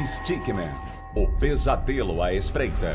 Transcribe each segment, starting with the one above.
Stickman, o pesadelo à espreita.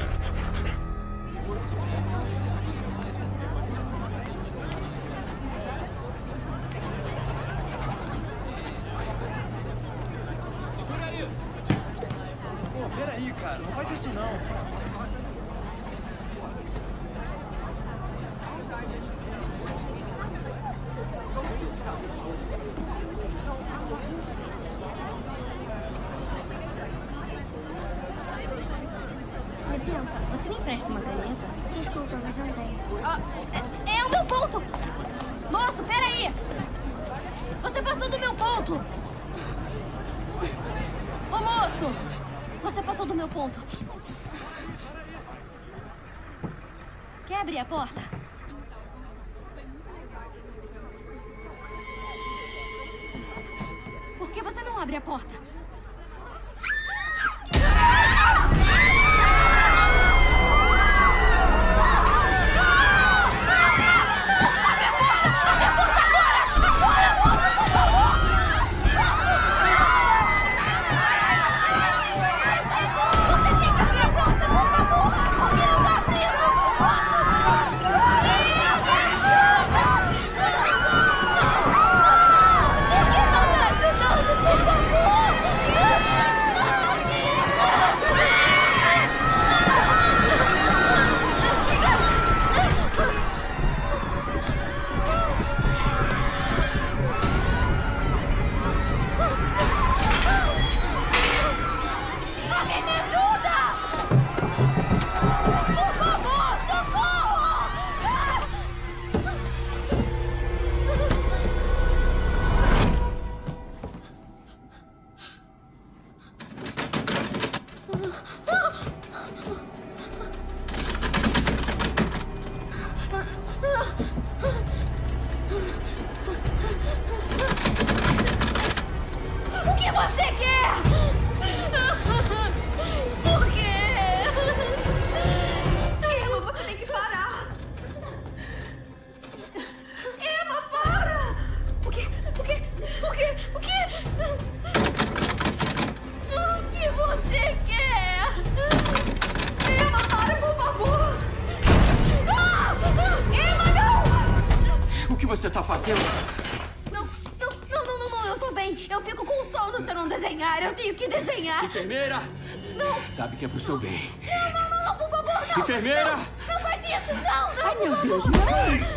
que você está fazendo? Não, não, não, não, não, eu estou bem. Eu fico com sono se eu não desenhar. Eu tenho que desenhar. Enfermeira! Não! Sabe que é pro seu bem. Não, não, não, por favor, não! Enfermeira! Não, não faz isso, não, não! Ai, meu Deus, não!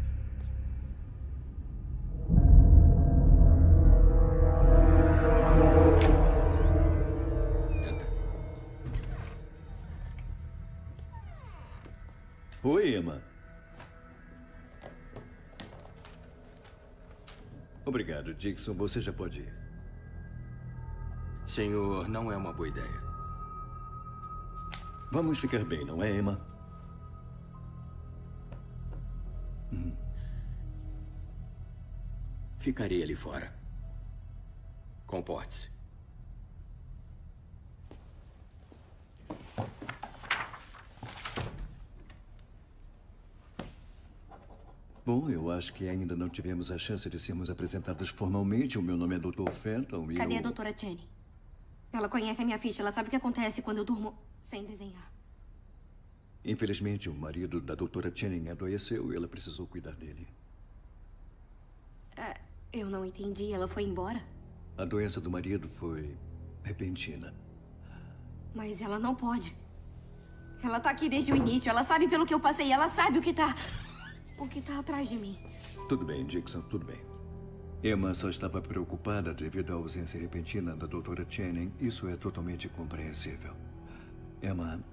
Oi, Emma. Obrigado, Dixon. Você já pode ir. Senhor, não é uma boa ideia. Vamos ficar bem, não é, Emma? Hum. Ficarei ali fora. Comporte-se. Bom, eu acho que ainda não tivemos a chance de sermos apresentados formalmente. O meu nome é Dr. Fenton e Cadê eu... a doutora Channing? Ela conhece a minha ficha. Ela sabe o que acontece quando eu durmo sem desenhar. Infelizmente, o marido da doutora Channing adoeceu e ela precisou cuidar dele. É, eu não entendi. Ela foi embora? A doença do marido foi repentina. Mas ela não pode. Ela tá aqui desde o início. Ela sabe pelo que eu passei. Ela sabe o que tá... O que está atrás de mim? Tudo bem, Dixon, tudo bem. Emma só estava preocupada devido à ausência repentina da doutora Channing. Isso é totalmente compreensível. Emma...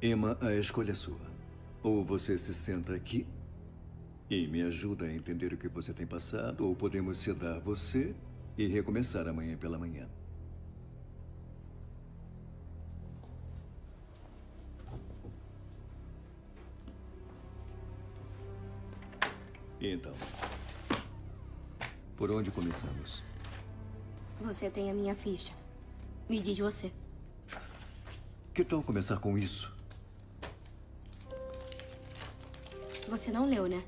Emma, a escolha é sua. Ou você se senta aqui e me ajuda a entender o que você tem passado, ou podemos sedar você e recomeçar amanhã pela manhã. Então, por onde começamos? Você tem a minha ficha. Me diz você. Que tal começar com isso? Você não leu, né?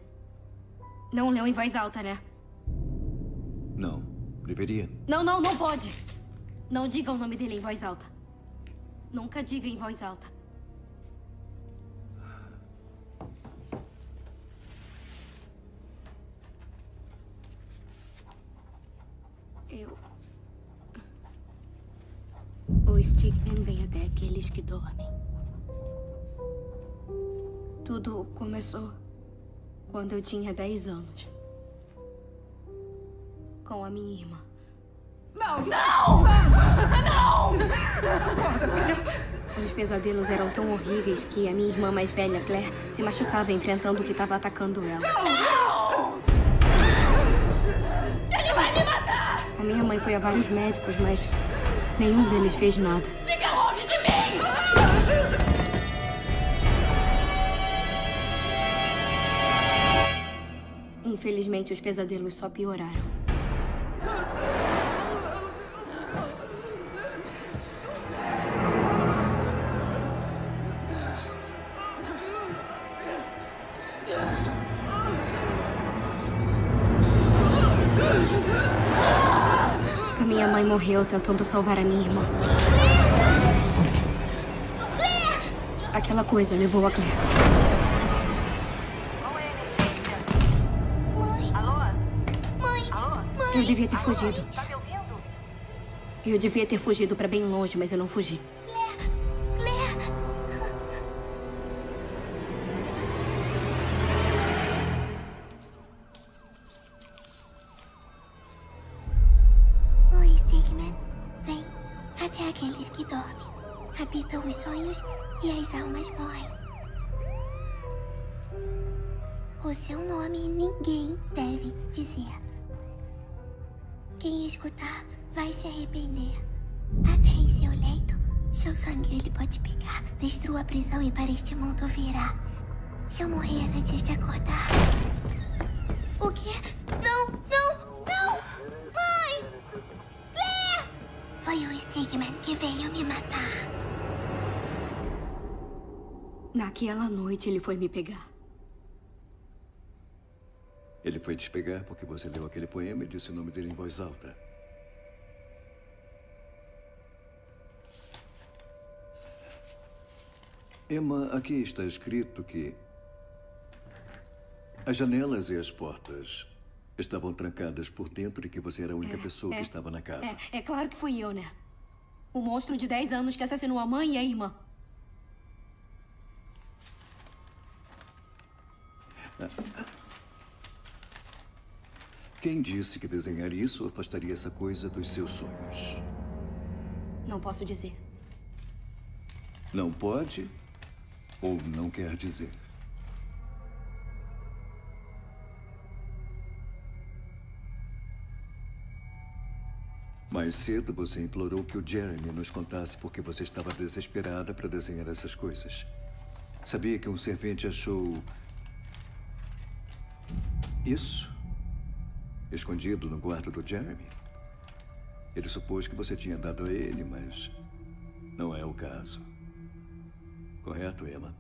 Não leu em voz alta, né? Não. Deveria. Não, não, não pode. Não diga o nome dele em voz alta. Nunca diga em voz alta. Começou quando eu tinha 10 anos. Com a minha irmã. Não! Não! Não! Os pesadelos eram tão horríveis que a minha irmã mais velha, Claire, se machucava enfrentando o que estava atacando ela. Não! Ele vai me matar! A minha mãe foi a vários médicos, mas nenhum deles fez nada. Infelizmente, os pesadelos só pioraram. A minha mãe morreu tentando salvar a minha irmã. Aquela coisa levou a Claire. Eu devia ter fugido. Eu devia ter fugido pra bem longe, mas eu não fugi. Naquela noite ele foi me pegar. Ele foi te pegar porque você leu aquele poema e disse o nome dele em voz alta. Emma, aqui está escrito que as janelas e as portas estavam trancadas por dentro e que você era a única É, pessoa é, que estava na casa. É, é claro que fui eu, né? O monstro de 10 anos que assassinou a mãe e a irmã. Quem disse que desenhar isso afastaria essa coisa dos seus sonhos? Não posso dizer. Não pode ou não quer dizer? Mais cedo você implorou que o Jeremy nos contasse porque você estava desesperada para desenhar essas coisas. Sabia que um servente achou. Isso? Escondido no quarto do Jeremy? Ele supôs que você tinha dado a ele, mas não é o caso. Correto, Emma?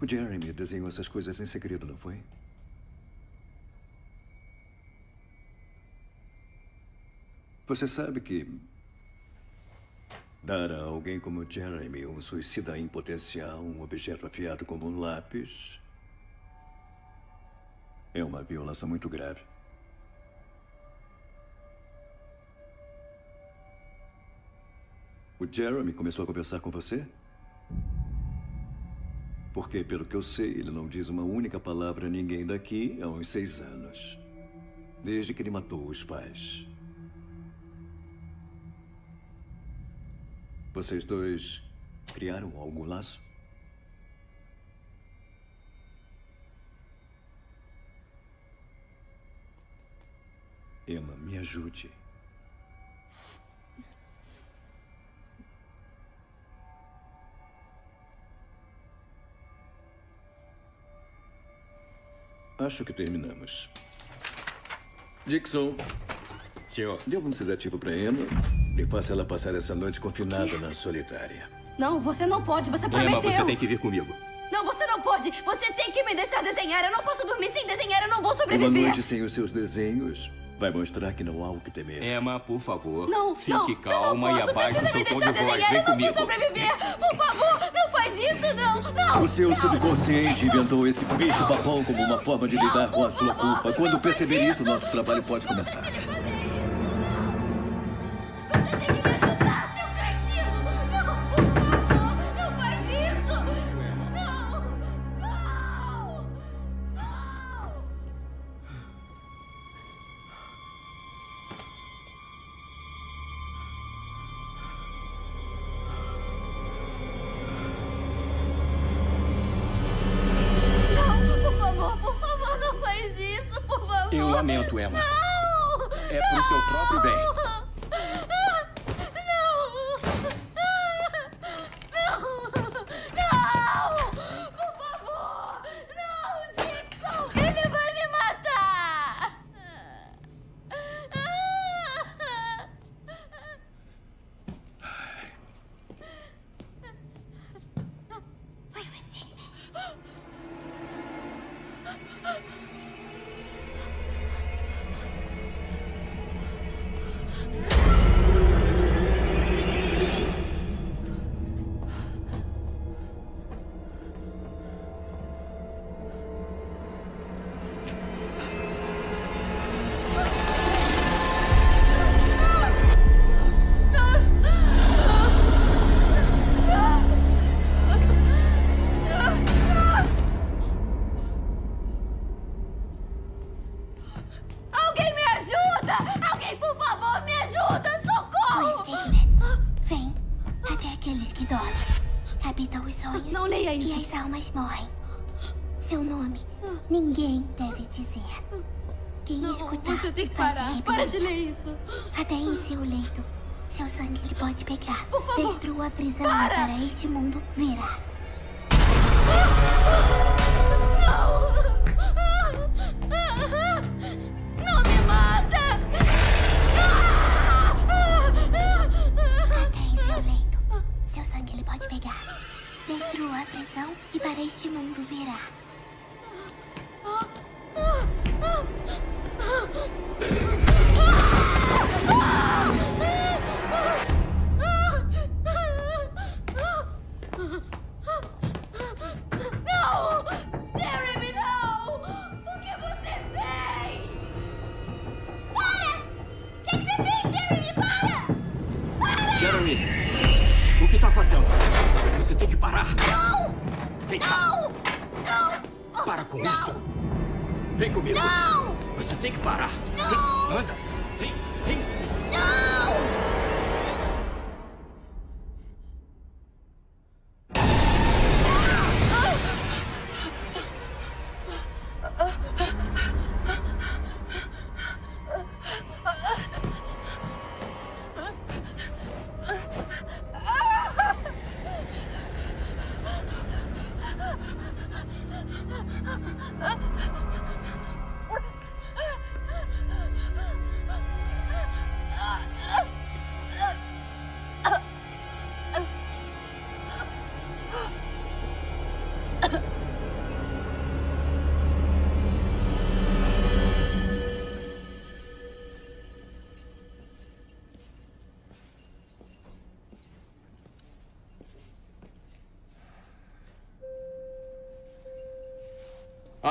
O Jeremy desenhou essas coisas em segredo, não foi? Você sabe que dar a alguém como Jeremy um suicida em potencial, um objeto afiado como um lápis, é uma violação muito grave. O Jeremy começou a conversar com você? Porque, pelo que eu sei, ele não diz uma única palavra a ninguém daqui há uns seis anos. Desde que ele matou os pais. Vocês dois Criaram algum laço? Emma, me ajude. Acho que terminamos. Dixon, Senhor, dê um sedativo para Emma e faça ela passar essa noite confinada na solitária. Não, você não pode. Você Emma, prometeu. você tem que vir comigo. Não, você não pode. Você tem que me deixar desenhar. Eu não posso dormir sem desenhar. Eu não vou Uma sobreviver. noite sem os seus desenhos vai mostrar que não há o que temer. Emma, por favor. Não, Fique não, calma não e abaixe o seu tom deixar de voz. desenhar. Vem eu não comigo. vou sobreviver. Por favor, não faz isso, não. Não. O seu não. subconsciente Não. inventou esse bicho-papão como uma forma de Não, lidar com a sua favor, culpa. Quando perceber isso, isso. nosso trabalho pode Não começar. Pode pegar. Por favor, Destrua a prisão para. para este mundo virar. Não! Você tem que parar.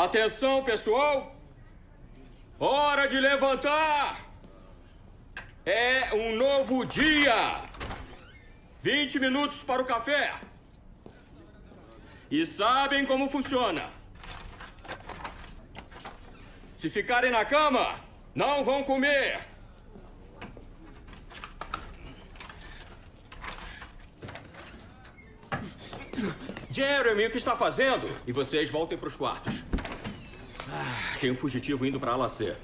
Atenção, pessoal! Hora de levantar! É um novo dia! 20 minutos para o café! E sabem como funciona? Se ficarem na cama, não vão comer! Jeremy, o que está fazendo? E vocês voltem para os quartos. Tem um fugitivo indo para ala C.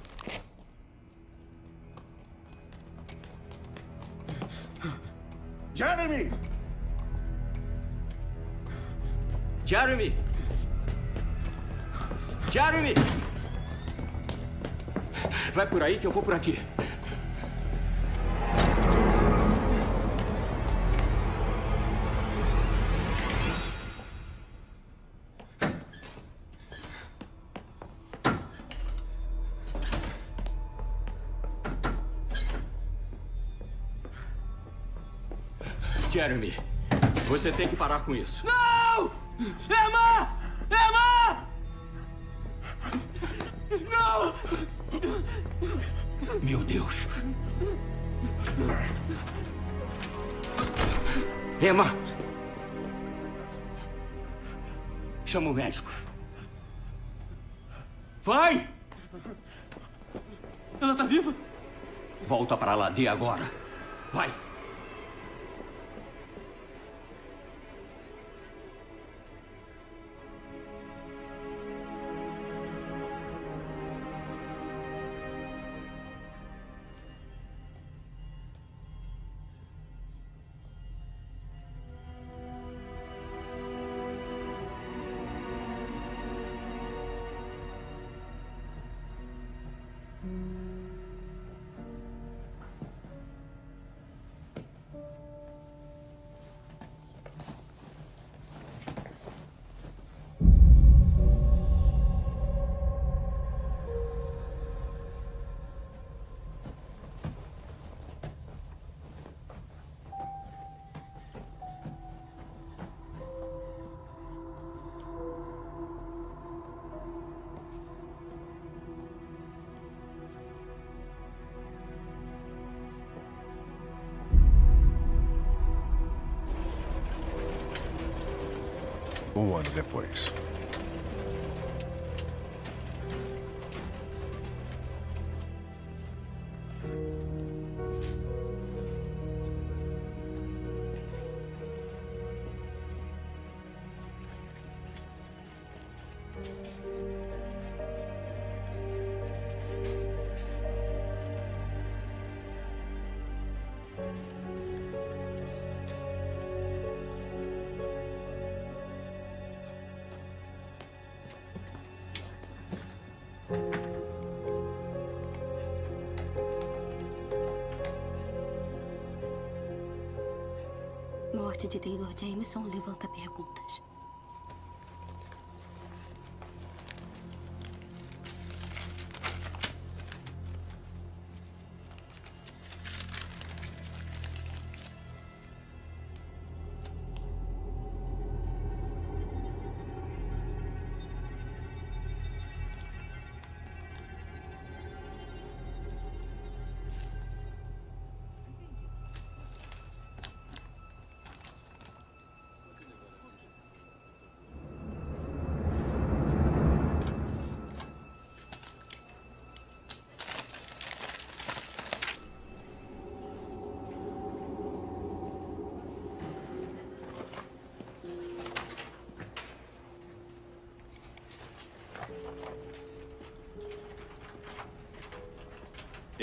Jeremy! Jeremy! Jeremy! Vai por aí que eu vou por aqui. Jeremy, você tem que parar com isso. Não! Emma! Emma! Não! Meu Deus. Emma! Chama o médico. Vai! Ela tá viva? Volta para lá, de agora. Vai! Um Jameson levanta perguntas.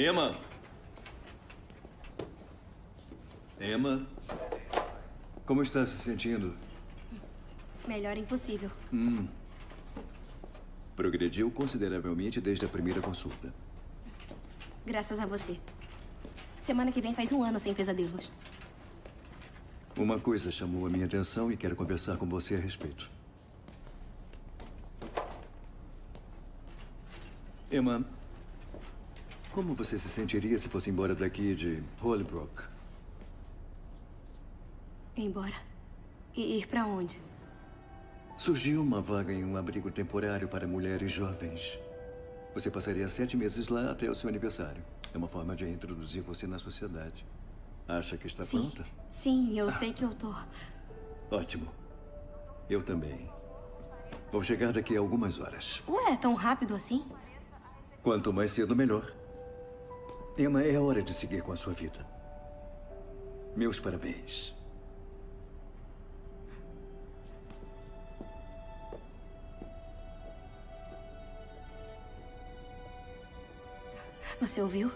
Emma. Emma. Como está se sentindo? Melhor impossível. Progrediu consideravelmente desde a primeira consulta. Graças a você. Semana que vem faz um ano sem pesadelos. Uma coisa chamou a minha atenção e quero conversar com você a respeito. Emma, como você se sentiria se fosse embora daqui de Holybrook? Embora. E ir pra onde? Surgiu uma vaga em um abrigo temporário para mulheres jovens. Você passaria sete meses lá até o seu aniversário. É uma forma de introduzir você na sociedade. Acha que está Sim. pronta? Sim, eu sei que eu tô. Ótimo. Eu também. Vou chegar daqui a algumas horas. Ué, tão rápido assim? Quanto mais cedo, melhor. Emma, é hora de seguir com a sua vida. Meus parabéns. Você ouviu?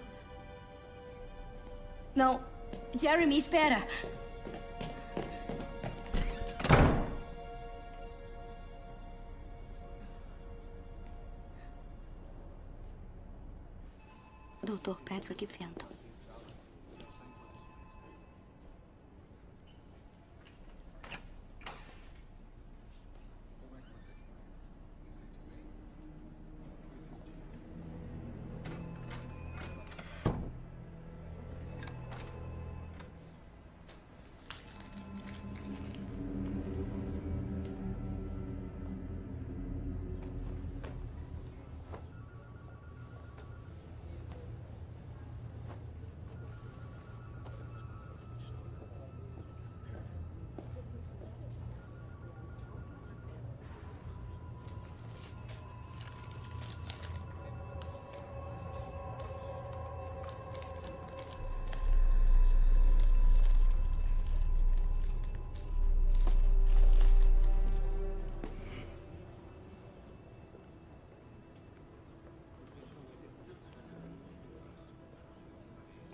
Não. Jeremy, espera! Dr. Patrick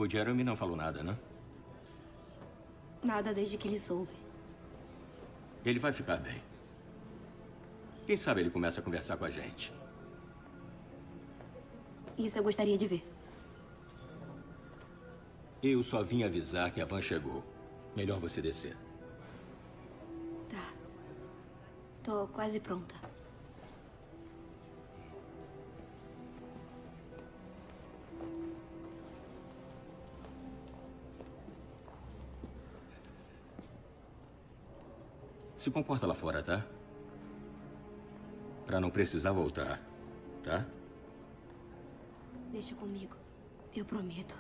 O Jeremy não falou nada, né? Nada desde que ele soube. Ele vai ficar bem. Quem sabe ele começa a conversar com a gente. Isso eu gostaria de ver. Eu só vim avisar que a van chegou. Melhor você descer. Tá. Tô quase pronta. Se comporta lá fora, tá? Pra não precisar voltar, tá? Deixa comigo. Eu prometo.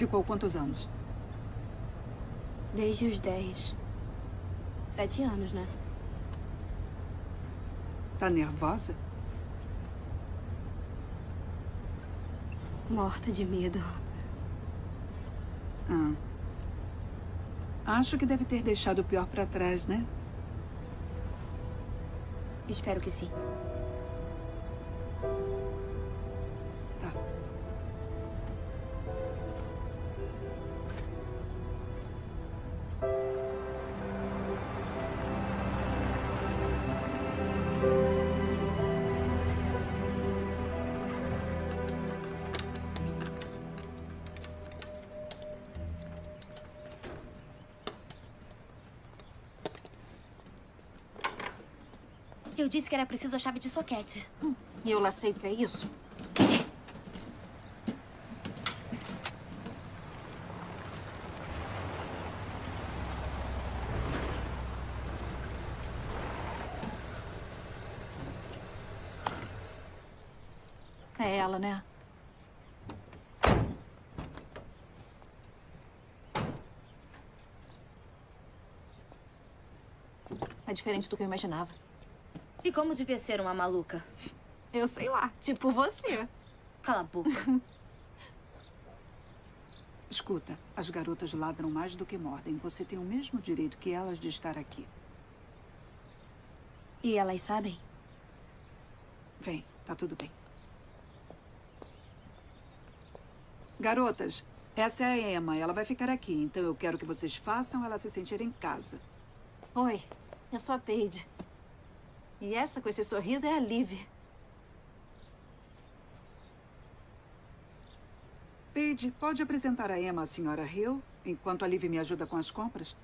Ficou quantos anos? Desde os 10. Sete anos, né? Tá nervosa? Morta de medo. Ah. Acho que deve ter deixado o pior pra trás, né? Espero que sim. disse que era preciso a chave de soquete. Hum, eu lá sei o que é isso. É ela, né? É diferente do que eu imaginava. E como devia ser uma maluca? Eu sei lá, tipo você. Cala a boca. Escuta, as garotas ladram mais do que mordem. Você tem o mesmo direito que elas de estar aqui. E elas sabem? Vem, tá tudo bem. Garotas, essa é a Emma. Ela vai ficar aqui, então eu quero que vocês façam ela se sentir em casa. Oi, eu sou a Paige. E essa com esse sorriso é a Liv. Paige, pode apresentar a Emma à senhora Hill, enquanto a Liv me ajuda com as compras?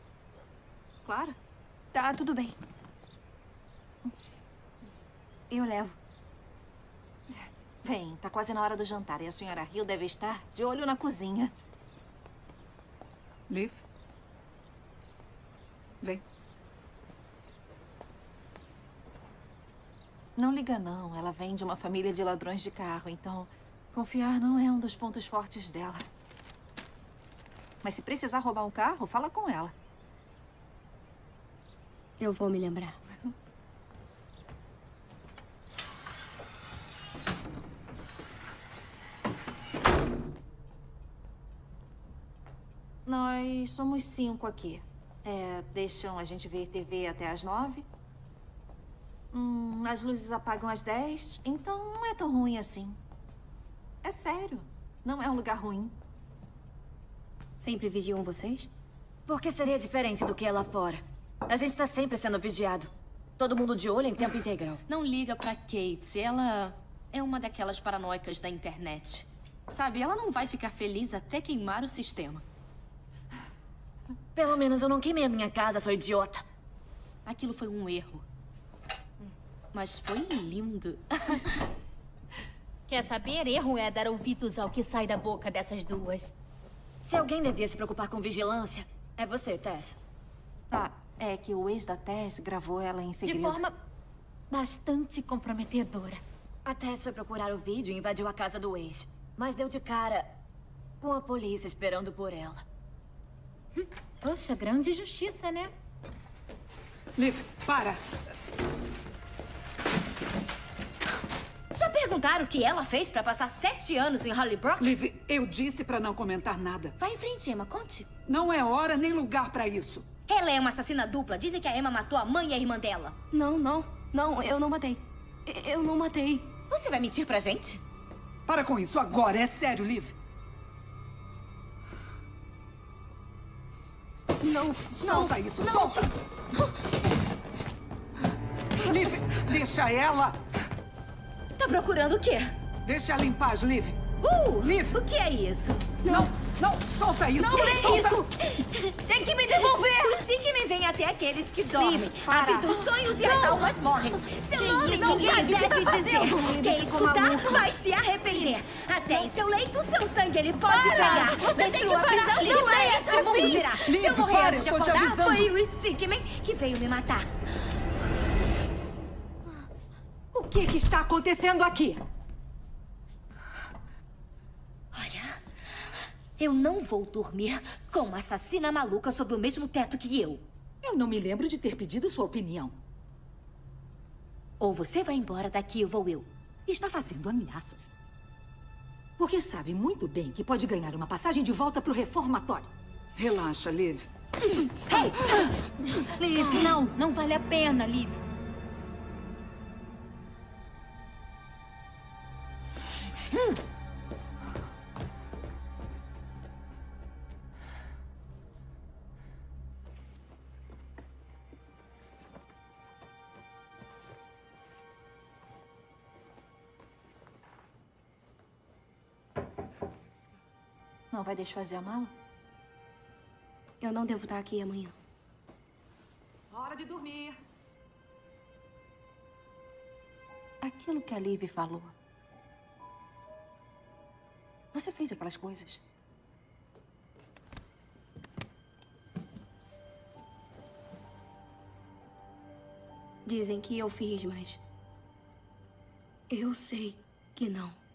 Claro. Tá, tudo bem. Eu levo. Vem, tá quase na hora do jantar e a senhora Hill deve estar de olho na cozinha. Liv? Vem. Não liga não, ela vem de uma família de ladrões de carro, então confiar não é um dos pontos fortes dela. Mas se precisar roubar um carro, fala com ela. Eu vou me lembrar. Nós somos cinco aqui. É, deixam a gente ver TV até às nove. Hum, as luzes apagam às dez, então não é tão ruim assim. É sério, não é um lugar ruim. Sempre vigiam vocês? Por que seria diferente do que é lá fora? A gente tá sempre sendo vigiado. Todo mundo de olho em tempo integral. Não liga pra Kate. Ela é uma daquelas paranoicas da internet. Sabe, ela não vai ficar feliz até queimar o sistema. Pelo menos eu não queimei a minha casa, sou idiota. Aquilo foi um erro. Mas foi lindo. Quer saber? Erro é dar ouvidos ao que sai da boca dessas duas. Se alguém devia se preocupar com vigilância, é você, Tess. Tá, é que o ex da Tess gravou ela em segredo. De forma bastante comprometedora. A Tess foi procurar o vídeo e invadiu a casa do ex. Mas deu de cara com a polícia esperando por ela. Hum, poxa, grande justiça, né? Liv, para! Já perguntaram o que ela fez pra passar sete anos em Hollybrook? Liv, eu disse pra não comentar nada. Vai em frente, Emma, conte. Não é hora nem lugar pra isso. Ela é uma assassina dupla. Dizem que a Emma matou a mãe e a irmã dela. Não, não. Não, eu não matei. Eu não matei. Você vai mentir pra gente? Para com isso agora, é sério, Liv. Não, Solta não, isso, não. solta! Liv, deixa ela! Tá procurando o quê? Deixa ela em paz, Liv. Uh! Liv! O que é isso? Não, não, solta isso! Não é solta. isso! Tem que me devolver! O Sigma vem até aqueles que dormem. Liv, para. Habita os sonhos e as almas morrem. Seu Que nome isso? ninguém Sabe o que deve tá dizer. fazendo? Quem Liv, escutar vai se arrepender. Até em seu leito, seu sangue ele pode Para! pegar. Você tem Destrua que parar. Não é este essa mundo fim. virá. Liv, Se eu morrer para, antes de acordar, foi o Stickman que veio me matar. O que, que está acontecendo aqui? Olha, eu não vou dormir com uma assassina maluca sob o mesmo teto que eu. Eu não me lembro de ter pedido sua opinião. Ou você vai embora daqui ou vou eu. Está fazendo ameaças. Porque sabe muito bem que pode ganhar uma passagem de volta para o reformatório. Relaxa, Liv. Liv, não, não vale a pena, Liv. Vai desfazer a mala? Eu não devo estar aqui amanhã. Hora de dormir. Aquilo que a Liv falou. Você fez aquelas coisas. Dizem que eu fiz, mas. Eu sei que não.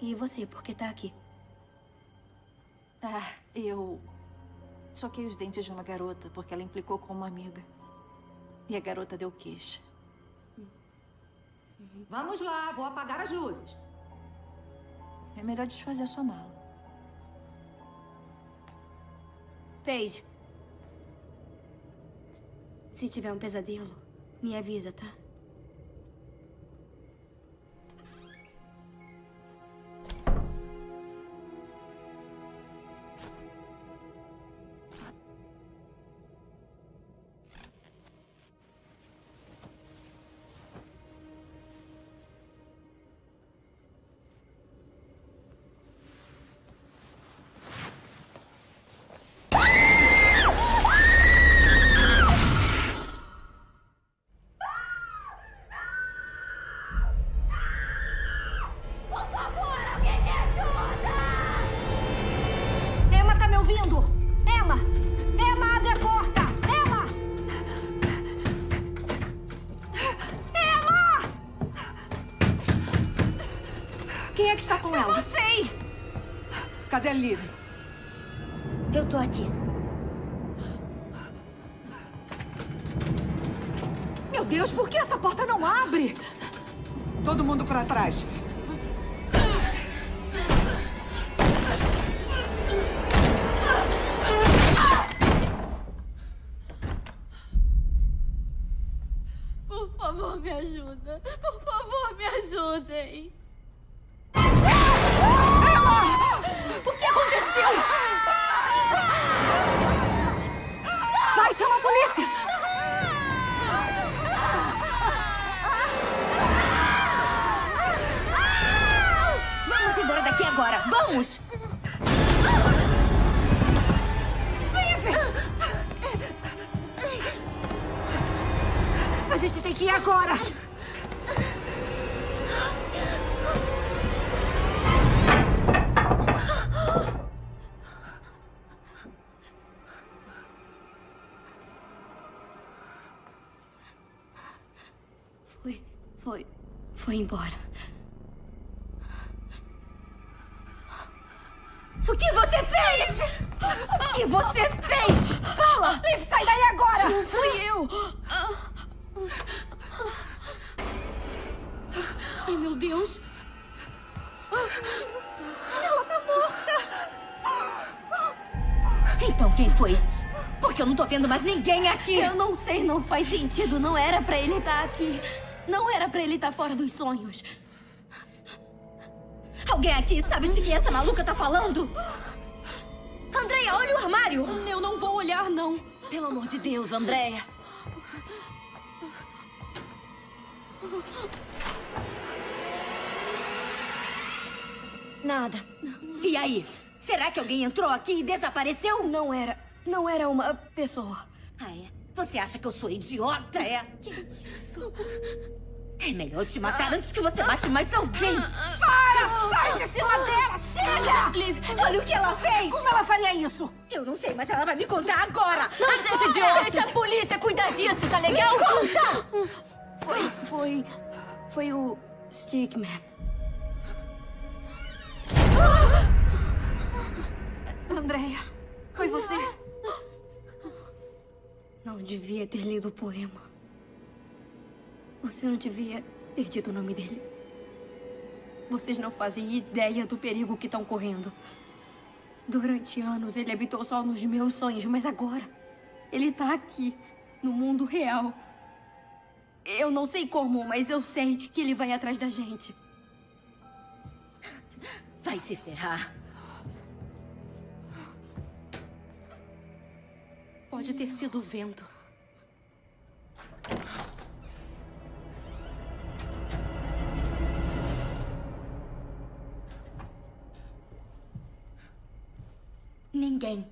E você, por que tá aqui? Ah, eu soquei os dentes de uma garota porque ela implicou com uma amiga. E a garota deu queixa. Vamos lá, vou apagar as luzes. É melhor desfazer a sua mala. Paige. Se tiver um pesadelo, me avisa, tá? Liv? Eu tô aqui. Meu Deus, por que essa porta não abre? Todo mundo para trás. Por favor, me ajuda. Por favor, me ajudem. Vamos! A gente tem que ir agora! Foi. Foi. Foi embora. Ninguém aqui! Eu não sei, não faz sentido. Não era pra ele estar aqui. Não era pra ele estar fora dos sonhos. Alguém aqui sabe de que essa maluca tá falando? Andreia, olha o armário! Eu não vou olhar, não. Pelo amor de Deus, Andreia. Nada. E aí? Será que alguém entrou aqui e desapareceu? Não era. Não era uma pessoa. Ah, é? Você acha que eu sou idiota, é? Que isso? É melhor eu te matar antes que você mate mais alguém. Para! Sai de cima dela! Chega! Liv, olha o que ela fez! Como ela faria isso? Eu não sei, mas ela vai me contar agora! Não Agora! seja idiota! Deixa a polícia cuidar disso, tá legal? Me conta! Foi, foi... Foi o Stickman. Andréia, foi você? Não devia ter lido o poema. Você não devia ter dito o nome dele. Vocês não fazem ideia do perigo que estão correndo. Durante anos ele habitou só nos meus sonhos, mas agora ele tá aqui, no mundo real. Eu não sei como, mas eu sei que ele vai atrás da gente. Vai se ferrar. Pode ter sido o vento. Ninguém.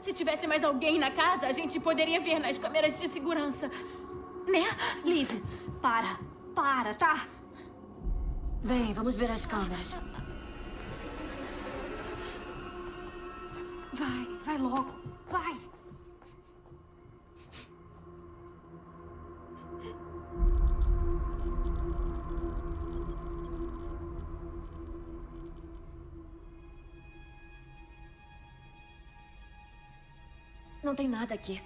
Se tivesse mais alguém na casa, a gente poderia ver nas câmeras de segurança. Né? Liv, para. Para, tá? Vem, vamos ver as câmeras. Vai, vai logo. Vai! Não tem nada aqui.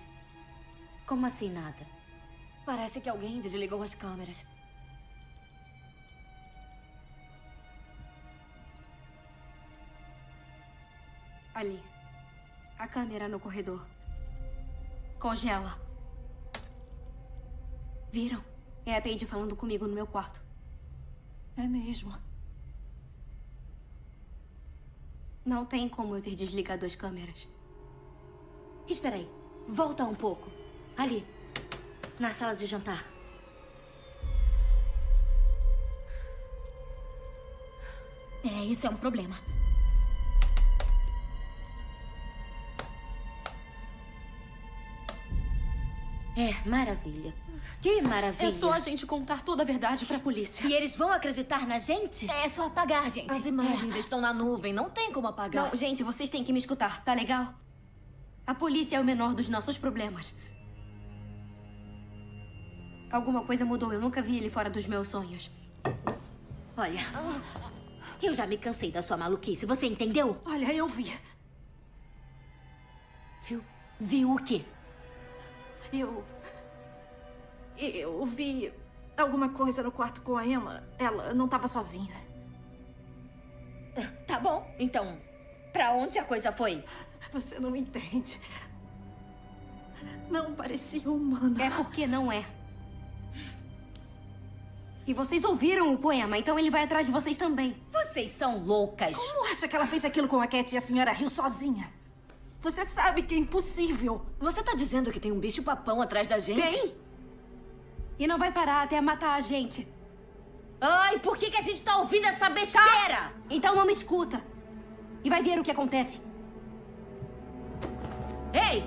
Como assim nada? Parece que alguém desligou as câmeras. Ali. A câmera no corredor. Congela. Viram? É a Paige falando comigo no meu quarto. É mesmo. Não tem como eu ter desligado as câmeras. Espera aí. Volta um pouco. Ali. Na sala de jantar. É, isso é um problema. É, maravilha. Que maravilha. É só a gente contar toda a verdade pra polícia. E eles vão acreditar na gente? É só apagar, gente. As imagens estão na nuvem, não tem como apagar. Não, gente, vocês têm que me escutar, tá legal? A polícia é o menor dos nossos problemas. Alguma coisa mudou, eu nunca vi ele fora dos meus sonhos. Olha, eu já me cansei da sua maluquice, você entendeu? Olha, eu vi. Viu? Viu o quê? Eu. Eu vi alguma coisa no quarto com a Emma. Ela não estava sozinha. Tá bom, então. Pra onde a coisa foi? Você não entende. Não parecia humana. É porque não é. E vocês ouviram o poema, então ele vai atrás de vocês também. Vocês são loucas. Como acha que ela fez aquilo com a Cat e a senhora Hill sozinha? Você sabe que é impossível. Você tá dizendo que tem um bicho papão atrás da gente? Tem! E não vai parar até matar a gente. Ai, por que, que a gente tá ouvindo essa besteira? Tá. Então não me escuta. E vai ver o que acontece. Ei!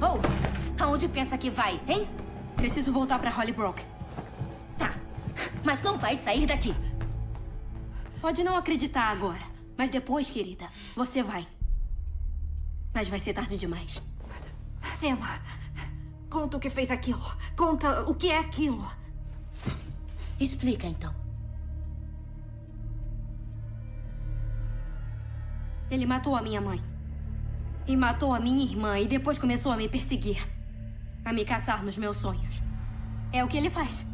Oh, aonde pensa que vai, hein? Preciso voltar pra Hollybrook. Tá, mas não vai sair daqui. Pode não acreditar agora, mas depois, querida, você vai. Mas vai ser tarde demais. Emma, conta o que fez aquilo. Conta o que é aquilo. Explica, então. Ele matou a minha mãe. E matou a minha irmã e depois começou a me perseguir. A me caçar nos meus sonhos. É o que ele faz.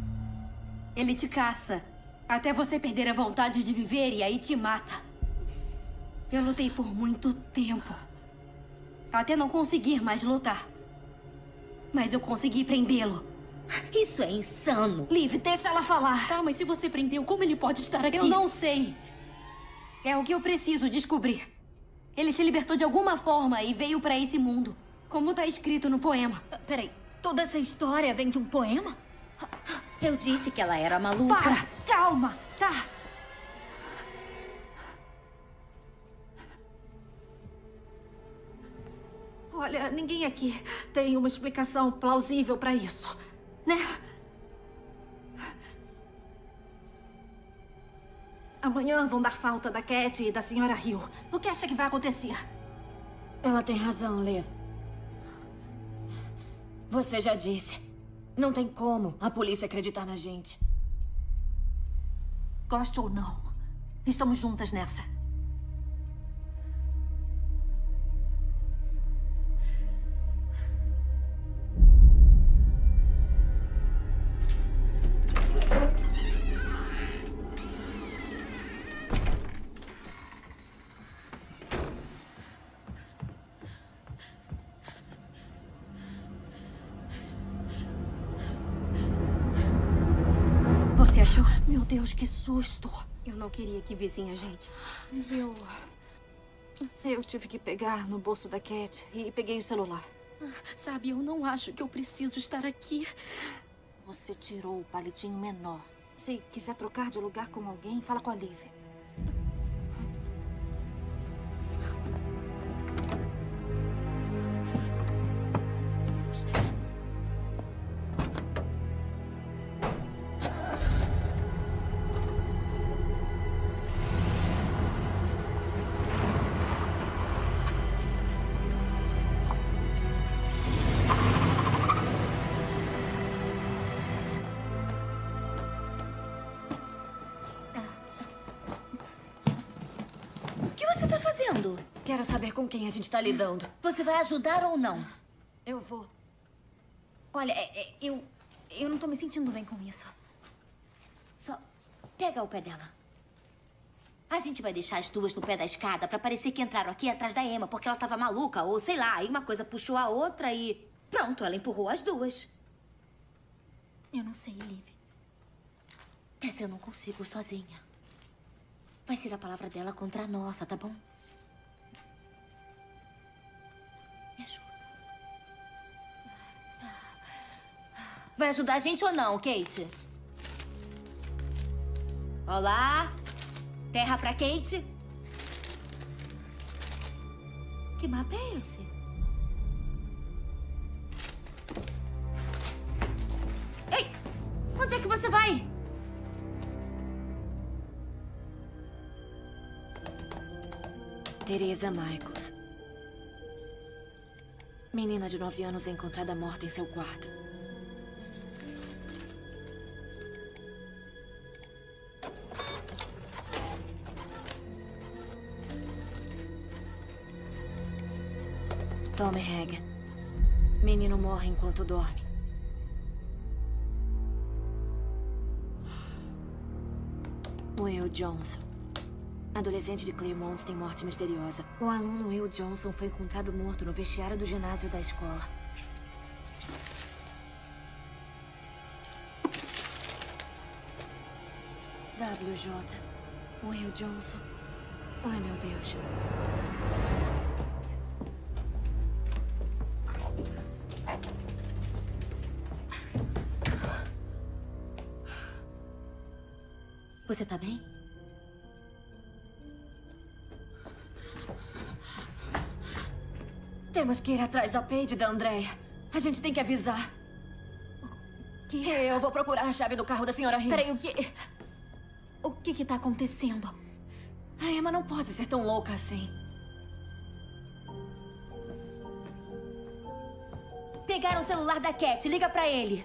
Ele te caça até você perder a vontade de viver e aí te mata. Eu lutei por muito tempo. Até não conseguir mais lutar. Mas eu consegui prendê-lo. Isso é insano. Liv, deixa ela falar. Tá, mas se você prendeu, como ele pode estar aqui? Eu não sei. É o que eu preciso descobrir. Ele se libertou de alguma forma e veio para esse mundo. Como tá escrito no poema. Peraí, toda essa história vem de um poema? Eu disse que ela era maluca. Para! Calma! Tá. Olha, ninguém aqui tem uma explicação plausível para isso, né? Amanhã vão dar falta da Cat e da senhora Hill. O que acha que vai acontecer? Ela tem razão, Liv. Você já disse. Não tem como a polícia acreditar na gente. Goste ou não, estamos juntas nessa. Queria que vissem a gente. Eu. Eu tive que pegar no bolso da Cat e peguei o celular. Sabe, eu não acho que eu preciso estar aqui. Você tirou o palitinho menor. Se quiser trocar de lugar com alguém, fala com a Liv. Quero saber com quem a gente tá lidando. Você vai ajudar ou não? Eu vou. Olha, é- é- eu. Eu não tô me sentindo bem com isso. Só pega o pé dela. A gente vai deixar as duas no pé da escada pra parecer que entraram aqui atrás da Emma porque ela tava maluca, ou sei lá, aí uma coisa puxou a outra e. Pronto, ela empurrou as duas. Eu não sei, Liv. Tessa, eu não consigo sozinha. Vai ser a palavra dela contra a nossa, tá bom? Me ajuda. Vai ajudar a gente ou não, Kate? Olá? Terra pra Kate? Que mapa é esse? Ei! Onde é que você vai? Teresa Michaels. Menina de 9 anos encontrada morta em seu quarto. Tommy Hagen. Menino morre enquanto dorme. Will Johnson. Adolescente de Claremont tem morte misteriosa. O aluno Will Johnson foi encontrado morto no vestiário do ginásio da escola. WJ. Will Johnson. Ai, meu Deus. Você tá bem? Temos que ir atrás da Paige e da Andrea. A gente tem que avisar. Que? Eu vou procurar a chave do carro da senhora Hill. Peraí, o que. O que que tá acontecendo? A Emma não pode ser tão louca assim. Pegaram o celular da Cat. Liga pra ele.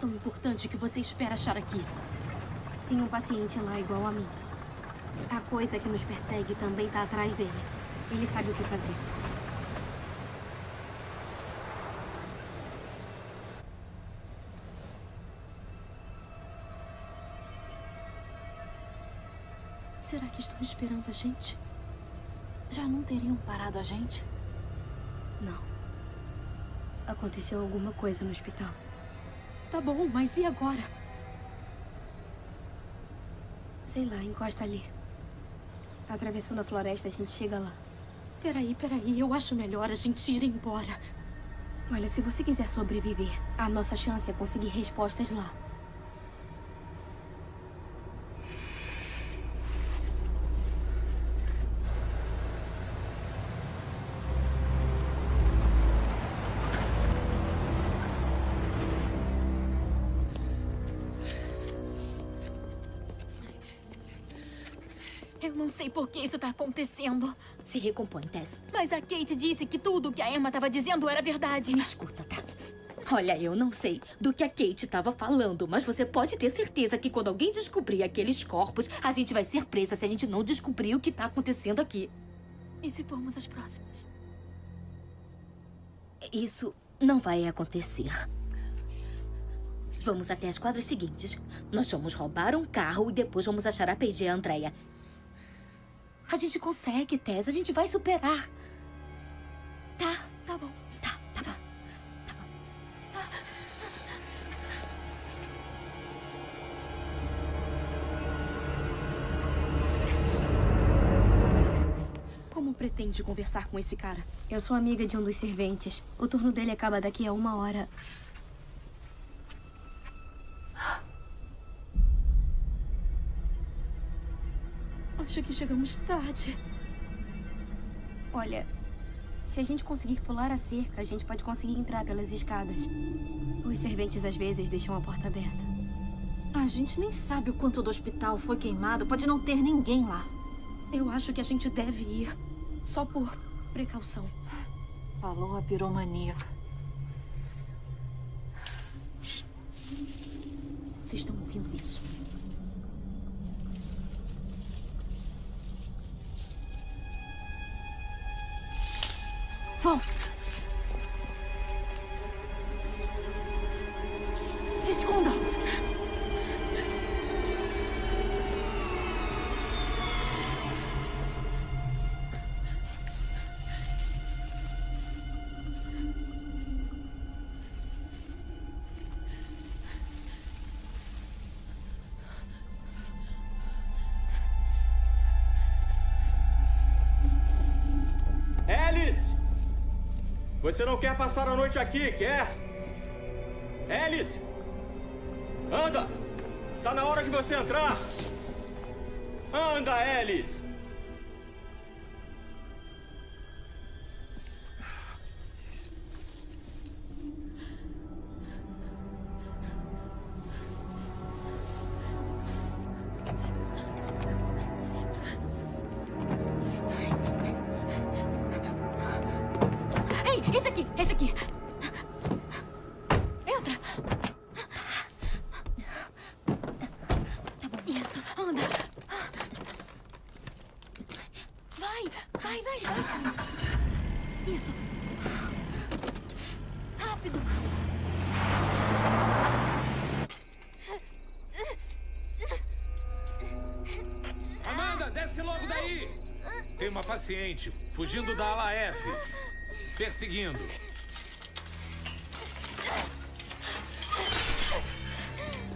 Tão importante que você espera achar aqui? Tem um paciente lá igual a mim. A coisa que nos persegue também tá atrás dele. Ele sabe o que fazer. Será que estão esperando a gente? Já não teriam parado a gente? Não. Aconteceu alguma coisa no hospital. Tá bom, mas e agora? Sei lá, encosta ali. Atravessando a floresta, a gente chega lá. Peraí, peraí. Eu acho melhor a gente ir embora. Olha, se você quiser sobreviver, a nossa chance é conseguir respostas lá. Eu não sei por que isso tá acontecendo. Se recompõe, Tess. Mas a Kate disse que tudo que a Emma estava dizendo era verdade. Me escuta, tá? Olha, eu não sei do que a Kate estava falando, mas você pode ter certeza que quando alguém descobrir aqueles corpos, a gente vai ser presa se a gente não descobrir o que tá acontecendo aqui. E se formos as próximas? Isso não vai acontecer. Vamos até as quadras seguintes. Nós vamos roubar um carro e depois vamos achar a Paige e a Andrea. A gente consegue, Tess. A gente vai superar. Tá? Tá bom. Tá, tá bom. Como pretende conversar com esse cara? Eu sou amiga de um dos serventes. O turno dele acaba daqui a uma hora. Acho que chegamos tarde. Olha, se a gente conseguir pular a cerca, a gente pode conseguir entrar pelas escadas. Os serventes às vezes deixam a porta aberta. A gente nem sabe o quanto do hospital foi queimado. Pode não ter ninguém lá. Eu acho que a gente deve ir. Só por precaução. Falou a piromaníaca. Vocês estão ouvindo isso? Vão! Você não quer passar a noite aqui, quer? Alice! Anda! Tá na hora de você entrar! Anda, Alice! Vai, vai, vai. Isso. Rápido. Amanda, desce logo daí! Tem uma paciente fugindo da ala F. Perseguindo.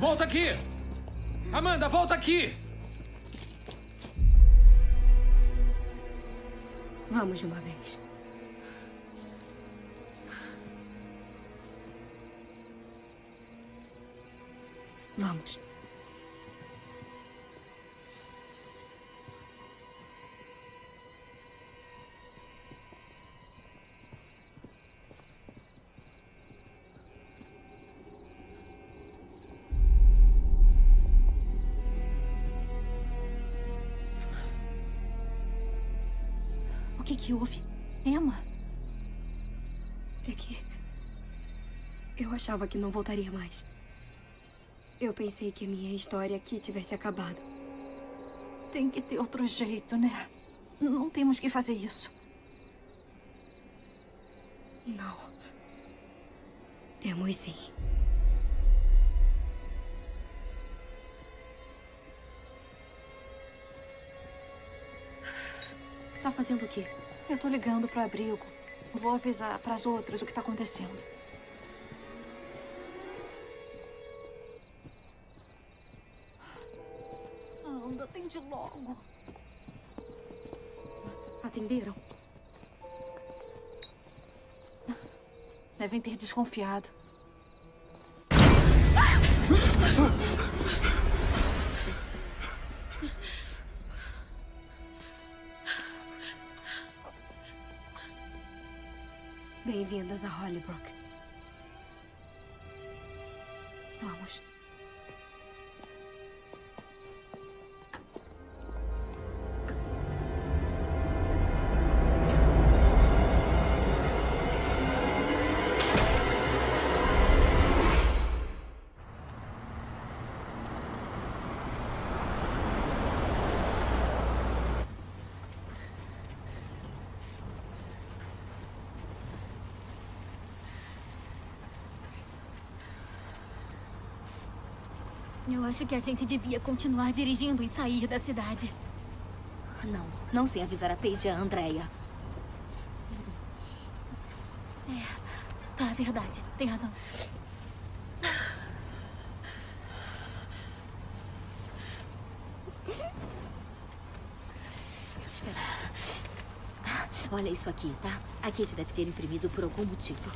Volta aqui! Amanda, volta aqui! Vamos de uma vez. Que que houve? Emma? É que. Eu achava que não voltaria mais. Eu pensei que a minha história aqui tivesse acabado. Tem que ter outro jeito, né? Não temos que fazer isso. Não. Temos sim. Tá fazendo o quê? Eu tô ligando pro abrigo. Vou avisar pras outras o que tá acontecendo. Anda, atende logo. Atenderam? Devem ter desconfiado. Eu acho que a gente devia continuar dirigindo e sair da cidade. Não, não sem avisar a Paige e a Andrea. É, tá, verdade. Tem razão. Espera. Olha isso aqui, tá? A Kate deve ter imprimido por algum motivo.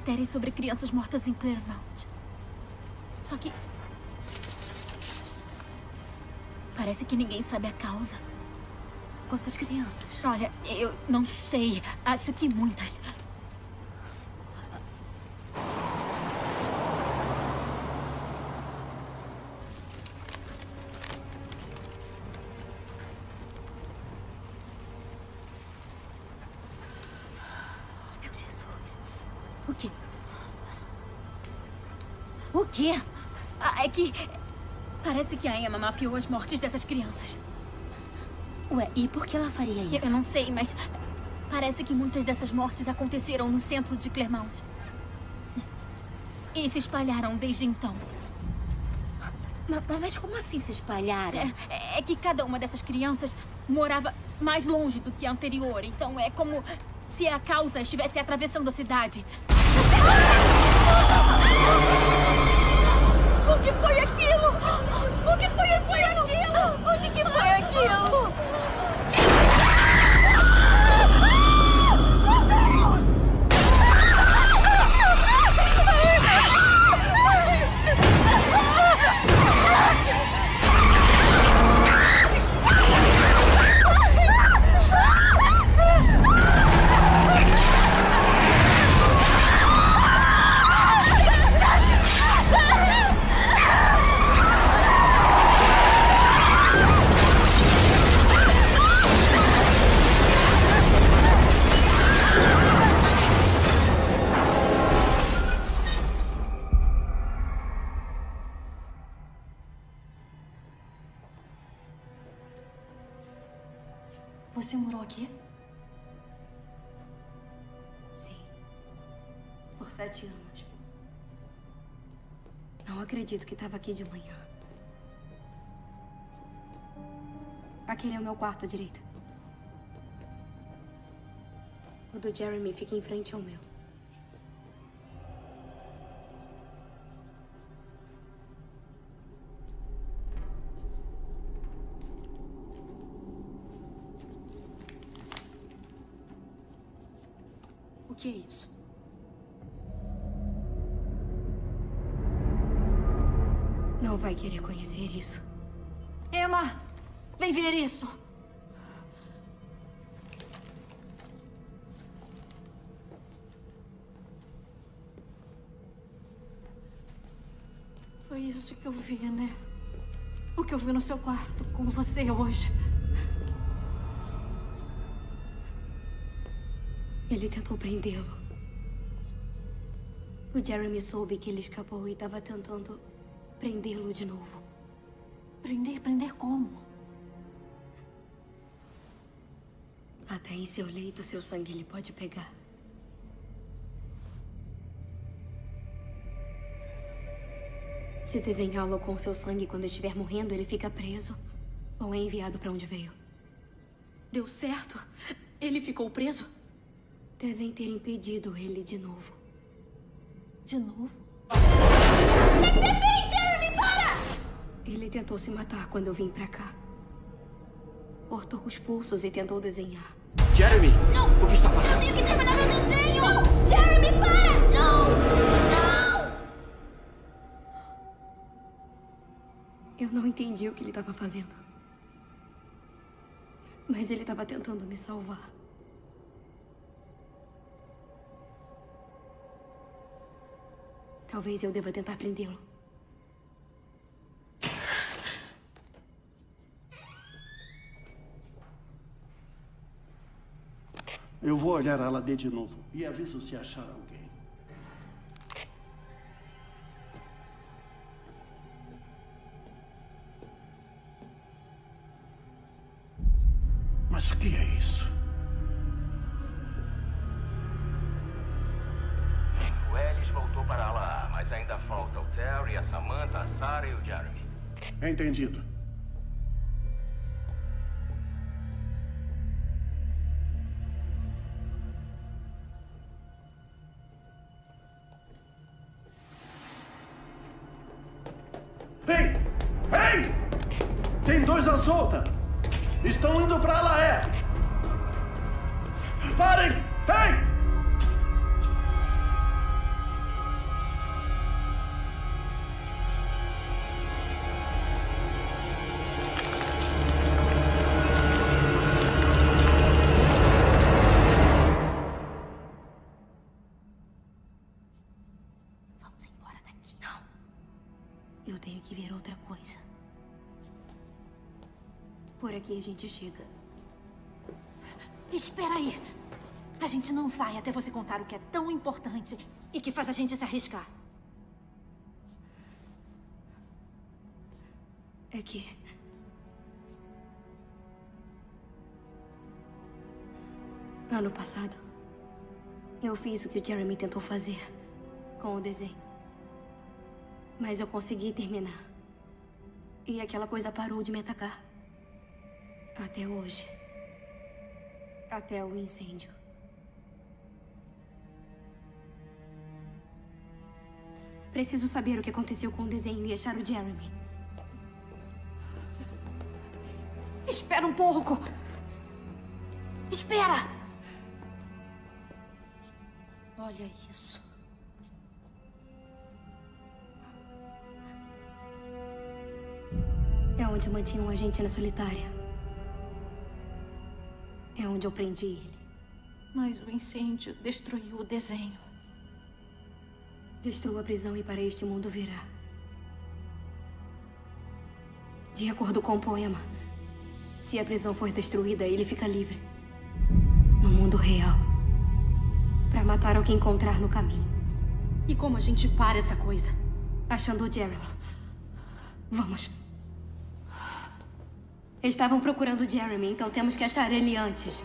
Matérias sobre crianças mortas em Claremont. Só que... Parece que ninguém sabe a causa. Quantas crianças? Olha, eu não sei. Acho que muitas. Parece que a Emma mapeou as mortes dessas crianças. Ué, e por que ela faria isso? Eu não sei, mas... Parece que muitas dessas mortes aconteceram no centro de Clermont. E se espalharam desde então. Mas, mas como assim se espalharam? É, é que cada uma dessas crianças morava mais longe do que a anterior. Então é como se a causa estivesse atravessando a cidade. O que foi aquilo? Acredito que estava aqui de manhã. Aquele é o meu quarto à direita. O do Jeremy fica em frente ao meu. O que é isso? Vai querer conhecer isso. Emma! Vem ver isso! Foi isso que eu vi, né? O que eu vi no seu quarto com você hoje. Ele tentou prendê-lo. O Jeremy soube que ele escapou e estava tentando prendê-lo de novo. Prender? Prender como? Até em seu leito, seu sangue ele pode pegar. Se desenhá-lo com seu sangue quando estiver morrendo, ele fica preso ou é enviado para onde veio. Deu certo? Ele ficou preso? Devem ter impedido ele de novo. De novo? Ele tentou se matar quando eu vim pra cá. Cortou os pulsos e tentou desenhar. Jeremy! Não! O que está fazendo? Eu tenho que terminar meu desenho! Não! Jeremy, para! Não! Não! Eu não entendi o que ele estava fazendo. Mas ele estava tentando me salvar. Talvez eu deva tentar prendê-lo. Eu vou olhar a Aladê de novo e aviso se achar alguém. Mas o que é isso? O Ellis voltou para lá, mas ainda falta o Terry, a Samantha, a Sarah e o Jeremy. Entendido. Tem dois à solta! Estão indo pra Laé! Parem! Ei! A gente chega. Espera aí. A gente não vai até você contar o que é tão importante e que faz a gente se arriscar. É que. Ano passado, eu fiz o que o Jeremy tentou fazer com o desenho. Mas eu consegui terminar. E aquela coisa parou de me atacar. Até hoje. Até o incêndio. Preciso saber o que aconteceu com o desenho e achar o Jeremy. Espera um pouco. Espera! Olha isso. É onde mantinha um agente na solitária. É onde eu prendi ele. Mas o incêndio destruiu o desenho. Destrua a prisão e para este mundo virá. De acordo com o poema, se a prisão for destruída, ele fica livre. No mundo real. Para matar o que encontrar no caminho. E como a gente para essa coisa? Achando o Jeremy. Vamos. Estavam procurando Jeremy, então temos que achar ele antes.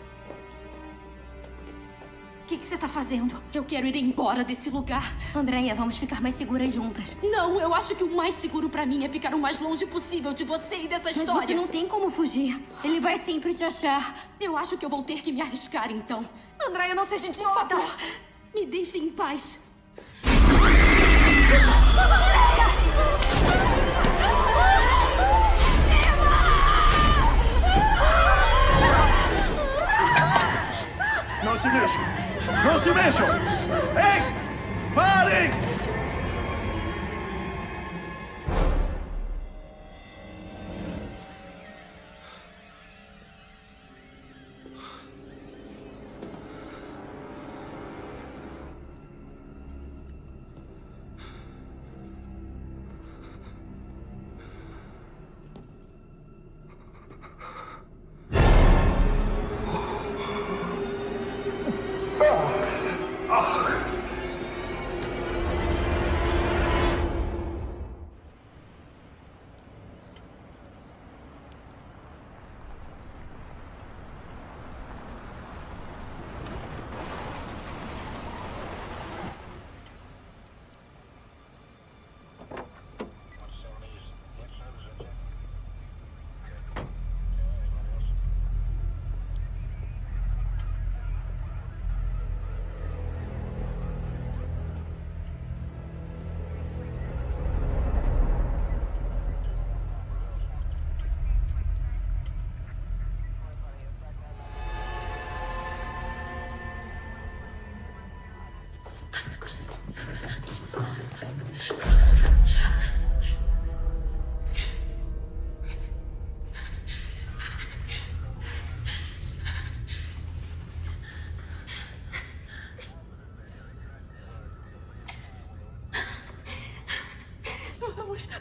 O que, que você tá fazendo? Eu quero ir embora desse lugar. Andréia, vamos ficar mais seguras juntas. Não, eu acho que o mais seguro pra mim é ficar o mais longe possível de você e dessa Mas história. você não tem como fugir. Ele vai sempre te achar. Eu acho que eu vou ter que me arriscar, então. Andréia, não seja idiota! Por favor, me deixe em paz. Não se mexam! Não se mexam! Ei! Parem!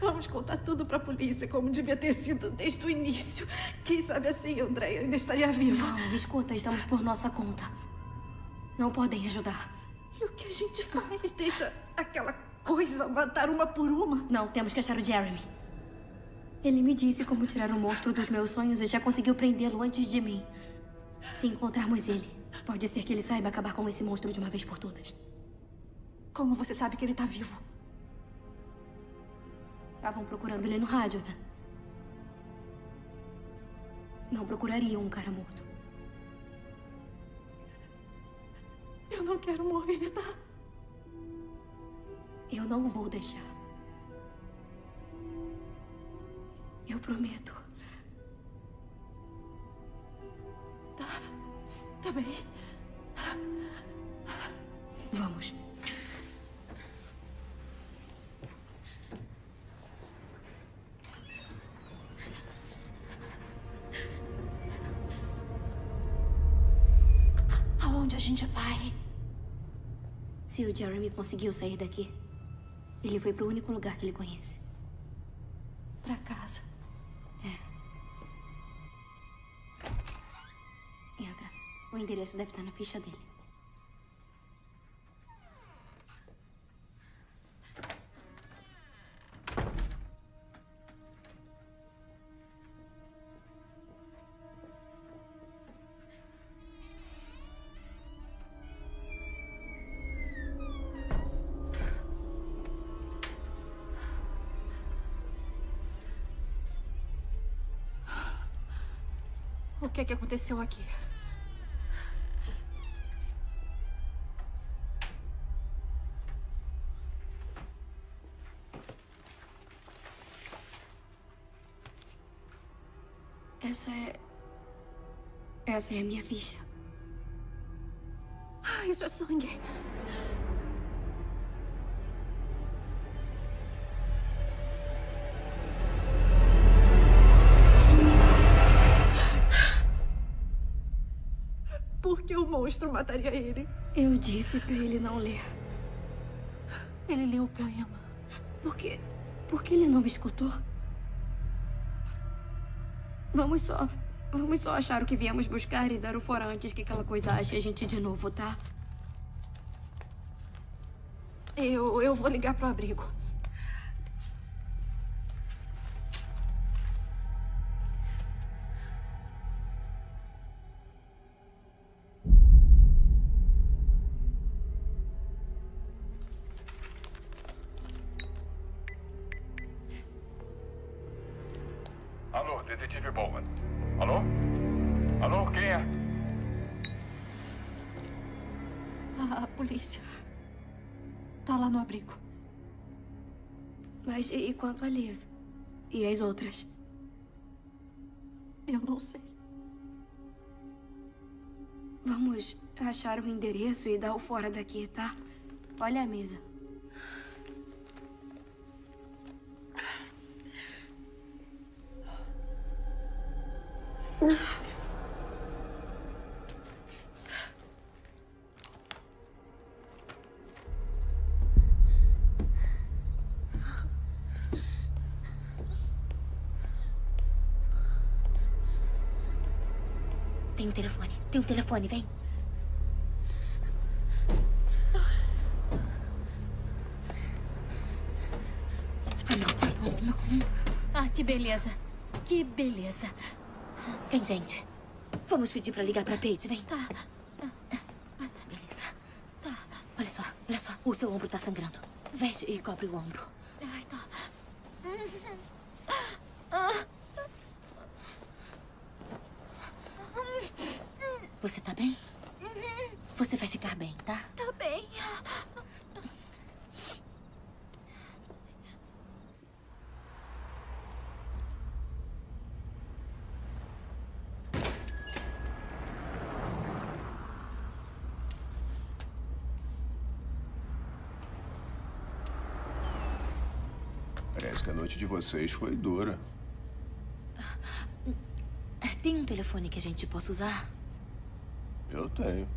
Vamos, contar tudo pra polícia, como devia ter sido desde o início. Quem sabe assim, Andréia ainda estaria viva. Não, escuta, estamos por nossa conta. Não podem ajudar. E o que a gente faz? Deixa aquela coisa matar uma por uma? Não, temos que achar o Jeremy. Ele me disse como tirar o monstro dos meus sonhos e já conseguiu prendê-lo antes de mim. Se encontrarmos ele, pode ser que ele saiba acabar com esse monstro de uma vez por todas. Como você sabe que ele tá vivo? Estavam procurando ele no rádio, né? Não procurariam um cara morto. Eu não quero morrer, tá? Eu não vou deixar. Eu prometo. Tá. Tá bem. Vamos. Aonde a gente vai? Se o Jeremy conseguiu sair daqui, ele foi pro único lugar que ele conhece. Pra casa. É. Entra. O endereço deve estar na ficha dele. Que que aconteceu aqui? Essa é. Essa é a minha ficha. Ah, isso é sangue. Monstro mataria ele? Eu disse pra ele não ler. Ele leu o poema. Por quê? Por que ele não me escutou? Vamos só. Vamos só achar o que viemos buscar e dar o fora antes que aquela coisa ache a gente de novo, tá? Eu, eu vou ligar pro abrigo. Mas e quanto a Liv? E as outras? Eu não sei. Vamos achar o endereço e dar o fora daqui, tá? Olha a mesa. Tem um telefone. Tem um telefone, vem. Ah, que beleza. Que beleza. Tem gente. Vamos pedir pra ligar pra Paige, vem. Tá. Beleza. Tá. Olha só, olha só. O seu ombro tá sangrando. Veste e cobre o ombro. Ai, tá. Você tá bem? Você vai ficar bem, tá? Tá bem. Parece que a noite de vocês foi dura. Tem um telefone que a gente possa usar? Eu tenho.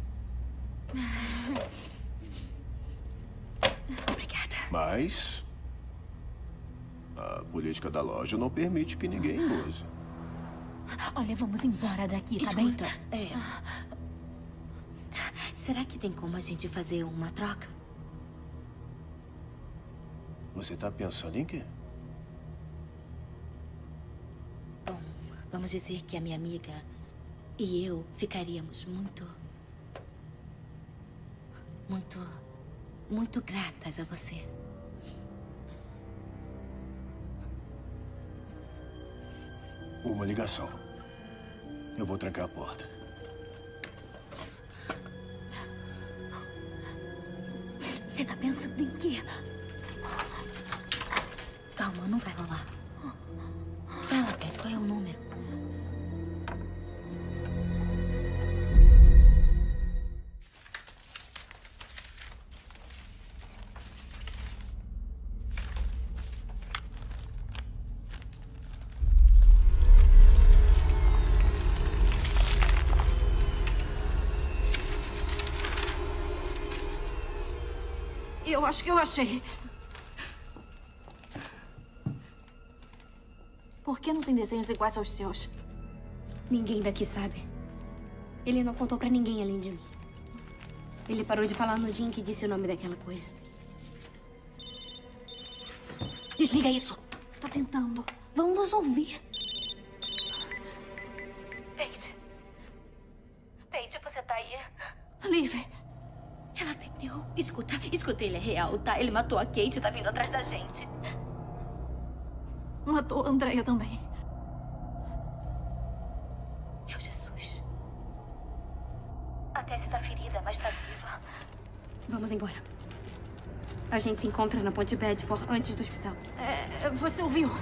Obrigada. Mas. A política da loja não permite que ninguém use. Olha, vamos embora daqui, tá Escuta, bem? é... Será que tem como a gente fazer uma troca? Você tá pensando em quê? Vamos dizer que a minha amiga e eu ficaríamos muito. Muito. Muito gratas a você. Uma ligação. Eu vou trancar a porta. Você tá pensando em quê? Calma, não vai rolar. Eu acho que eu achei. Por que não tem desenhos iguais aos seus? Ninguém daqui sabe. Ele não contou pra ninguém além de mim. Ele parou de falar no dia em que disse o nome daquela coisa. Desliga isso. Tô tentando. Vão nos ouvir. Paige. Paige, você tá aí? Liv. Escuta, escuta, ele é real, tá? Ele matou a Kate e tá vindo atrás da gente. Matou a Andrea também. Meu Jesus. A Tessie tá ferida, mas tá viva. Vamos embora. A gente se encontra na Ponte Bedford antes do hospital. É, você ouviu?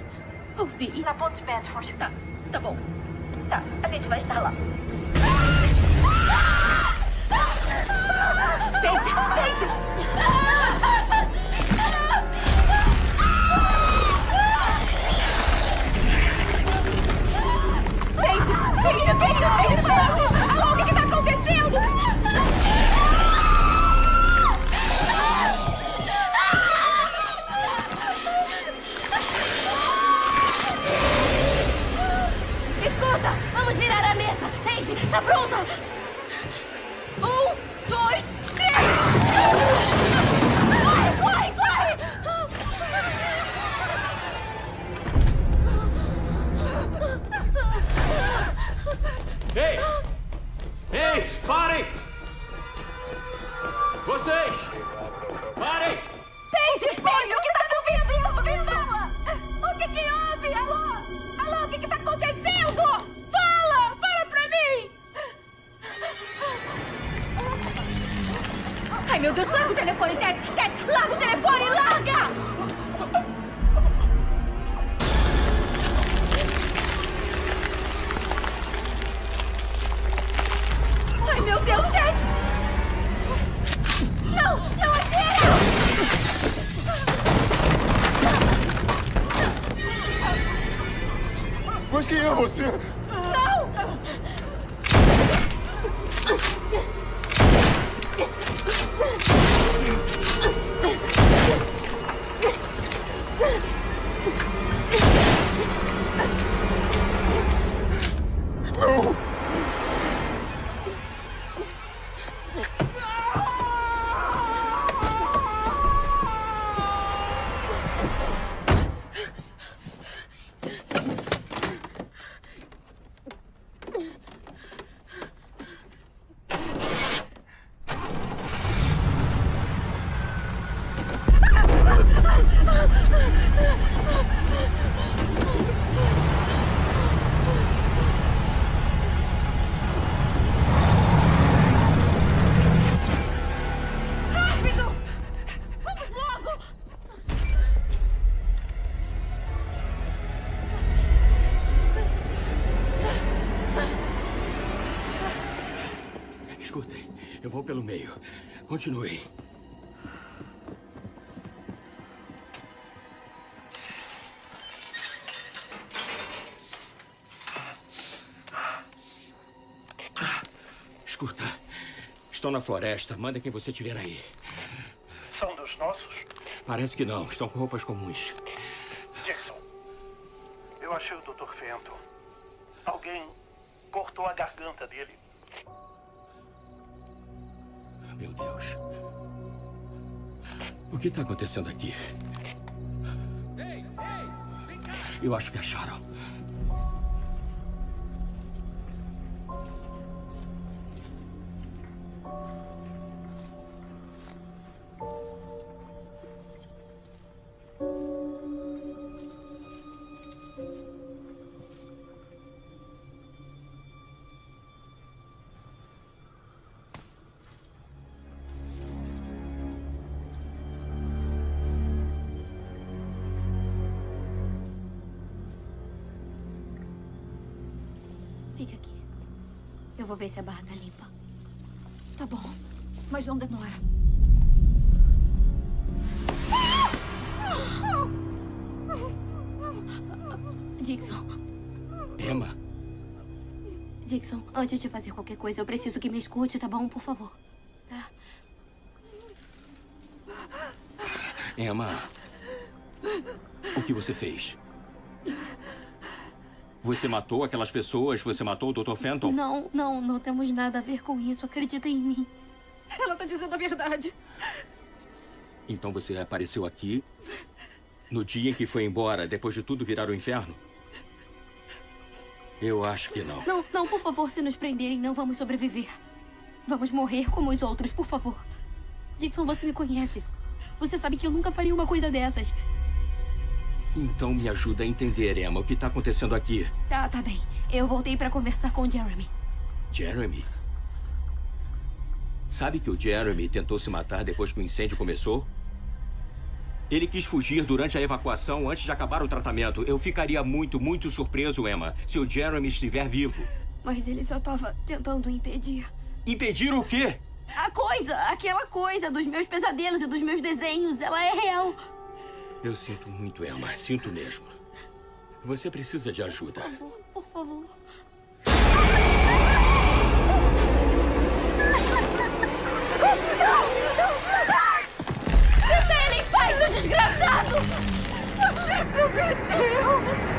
Ouvi. Na Ponte Bedford. Tá, tá bom. Tá, a gente vai estar lá. Paige, Paige, Paige, Paige! Alô, o que que tá acontecendo? Escuta, vamos virar a mesa. Paige, tá pronta? Ei! Pelo meio. Continuem. Escuta, estão na floresta. Manda quem você tiver aí. São dos nossos? Parece que não. Estão com roupas comuns. Jackson, eu achei o Dr. Fenton. Alguém cortou a garganta dele. Meu Deus. O que está acontecendo aqui? Eu acho que acharam. Vou ver se a barra tá limpa. Tá bom, mas não demora. Dixon, Emma, Dixon, antes de fazer qualquer coisa, eu preciso que me escute, tá bom? Por favor. Tá? Emma. O que você fez? Você matou aquelas pessoas? Você matou o Dr. Fenton? Não, não, não temos nada a ver com isso. Acredita em mim. Ela tá dizendo a verdade. Então você apareceu aqui no dia em que foi embora, depois de tudo virar o inferno? Eu acho que não. Não, não, por favor, se nos prenderem, não vamos sobreviver. Vamos morrer como os outros, por favor. Dixon, você me conhece. Você sabe que eu nunca faria uma coisa dessas. Então me ajuda a entender, Emma, o que está acontecendo aqui. Tá, tá bem. Eu voltei pra conversar com o Jeremy. Jeremy? Sabe que o Jeremy tentou se matar depois que o incêndio começou? Ele quis fugir durante a evacuação antes de acabar o tratamento. Eu ficaria muito, muito surpreso, Emma, se o Jeremy estiver vivo. Mas ele só tava tentando impedir. Impedir o quê? A coisa, aquela coisa dos meus pesadelos e dos meus desenhos, ela é real. Eu sinto muito, Emma. Sinto mesmo. Você precisa de ajuda. Por favor, por favor. Deixa ele em paz, seu desgraçado! Você prometeu!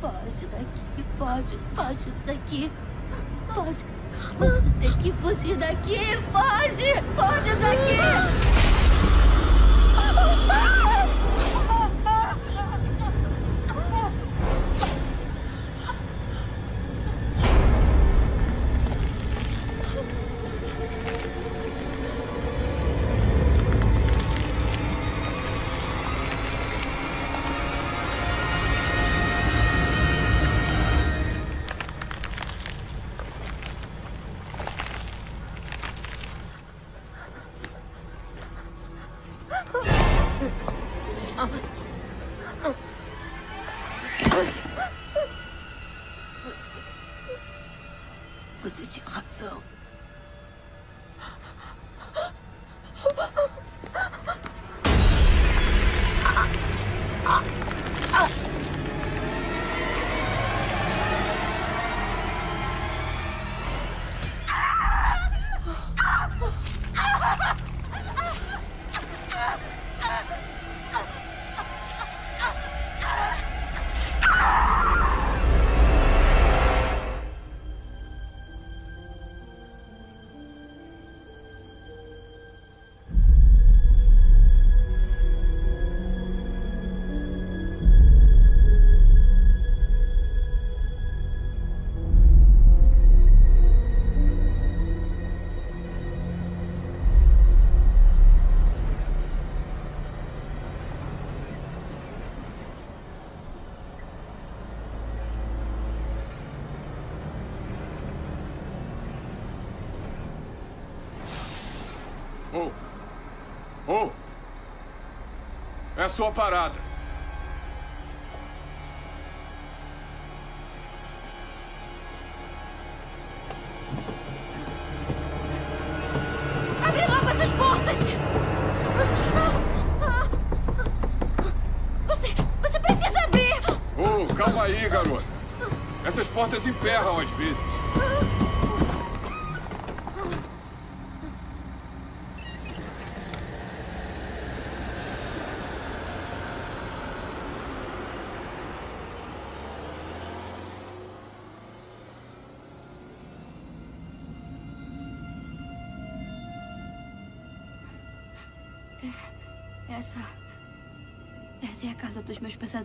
Foge daqui, foge, foge daqui. Foge. Você tem que fugir daqui. Foge! Foge daqui! Você. É a sua parada. Abre logo essas portas! Você... você precisa abrir! Oh, calma aí, garota. Essas portas emperram às vezes. A casa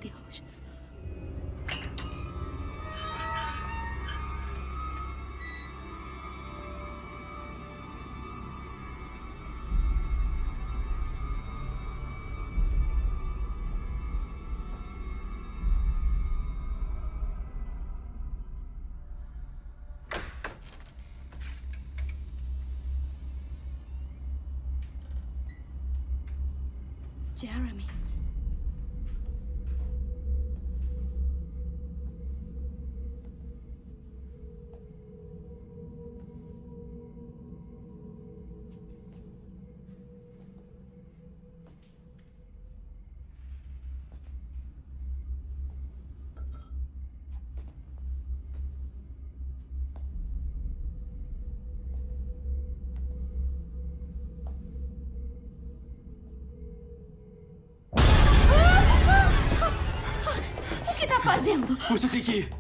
Você tem que ir.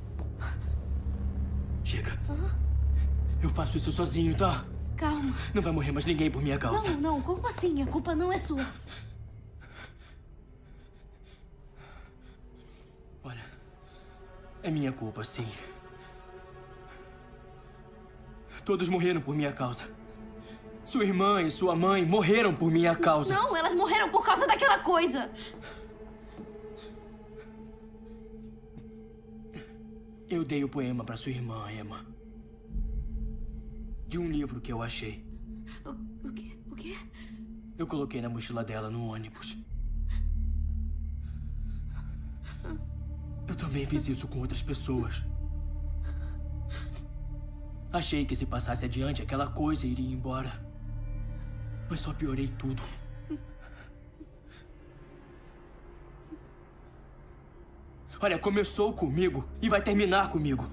Chega. Eu faço isso sozinho, tá? Calma. Não vai morrer mais ninguém por minha causa. Não, não, como assim? A culpa não é sua. Olha, é minha culpa, sim. Todos morreram por minha causa. Sua irmã e sua mãe morreram por minha causa. Não, elas morreram por causa daquela coisa. Eu dei o poema para sua irmã, Emma. De um livro que eu achei. O, o quê? O quê? Eu coloquei na mochila dela no ônibus. Eu também fiz isso com outras pessoas. Achei que se passasse adiante, aquela coisa iria embora. Mas só piorei tudo. Olha, começou comigo e vai terminar comigo.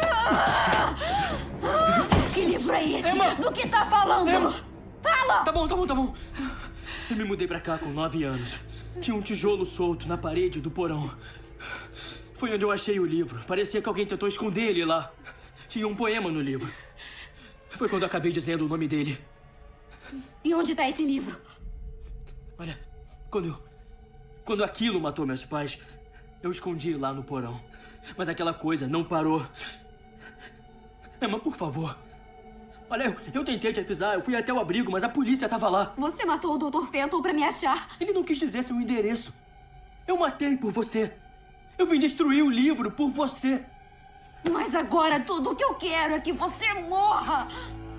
Ah! Que livro é esse? Emma! Do que tá falando? Emma! Fala! Tá bom, tá bom, tá bom. Eu me mudei pra cá com nove anos. Tinha um tijolo solto na parede do porão. Foi onde eu achei o livro. Parecia que alguém tentou esconder ele lá. Tinha um poema no livro. Foi quando acabei dizendo o nome dele. E onde tá esse livro? Olha, quando eu. Quando aquilo matou meus pais, eu escondi lá no porão. Mas aquela coisa não parou. Emma, por favor. Olha, eu, eu tentei te avisar, eu fui até o abrigo, mas a polícia tava lá. Você matou o Dr. Fenton pra me achar. Ele não quis dizer seu endereço. Eu matei por você. Eu vim destruir o livro por você. Mas agora tudo o que eu quero é que você morra.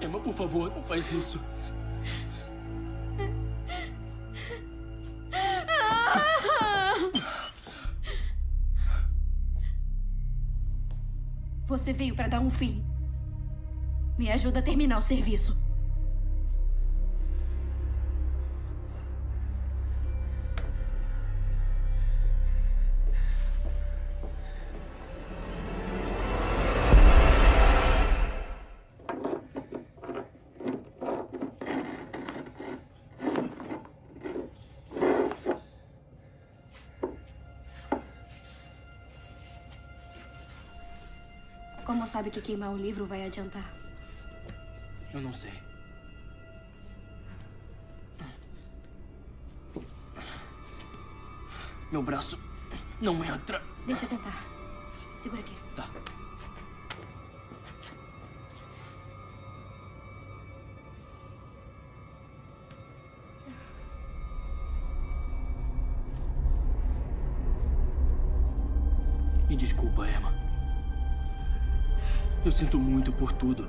Emma, por favor, não faz isso. Você veio pra dar um fim. Me ajuda a terminar o serviço. Como sabe que queimar o livro vai adiantar? Eu não sei. Meu braço não entra. Deixa eu tentar. Segura aqui. Tá. Eu sinto muito por tudo.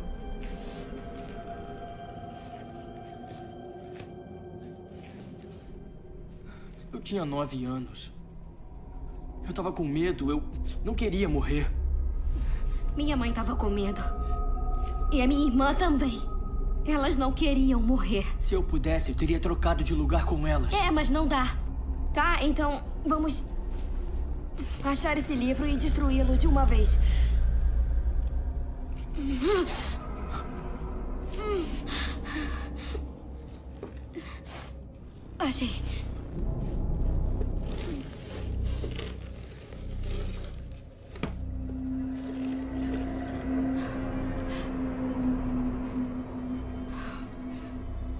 Eu tinha nove anos. Eu tava com medo, eu não queria morrer. Minha mãe tava com medo. E a minha irmã também. Elas não queriam morrer. Se eu pudesse, eu teria trocado de lugar com elas. É, mas não dá. Tá, então vamos. achar esse livro e destruí-lo de uma vez. Achei.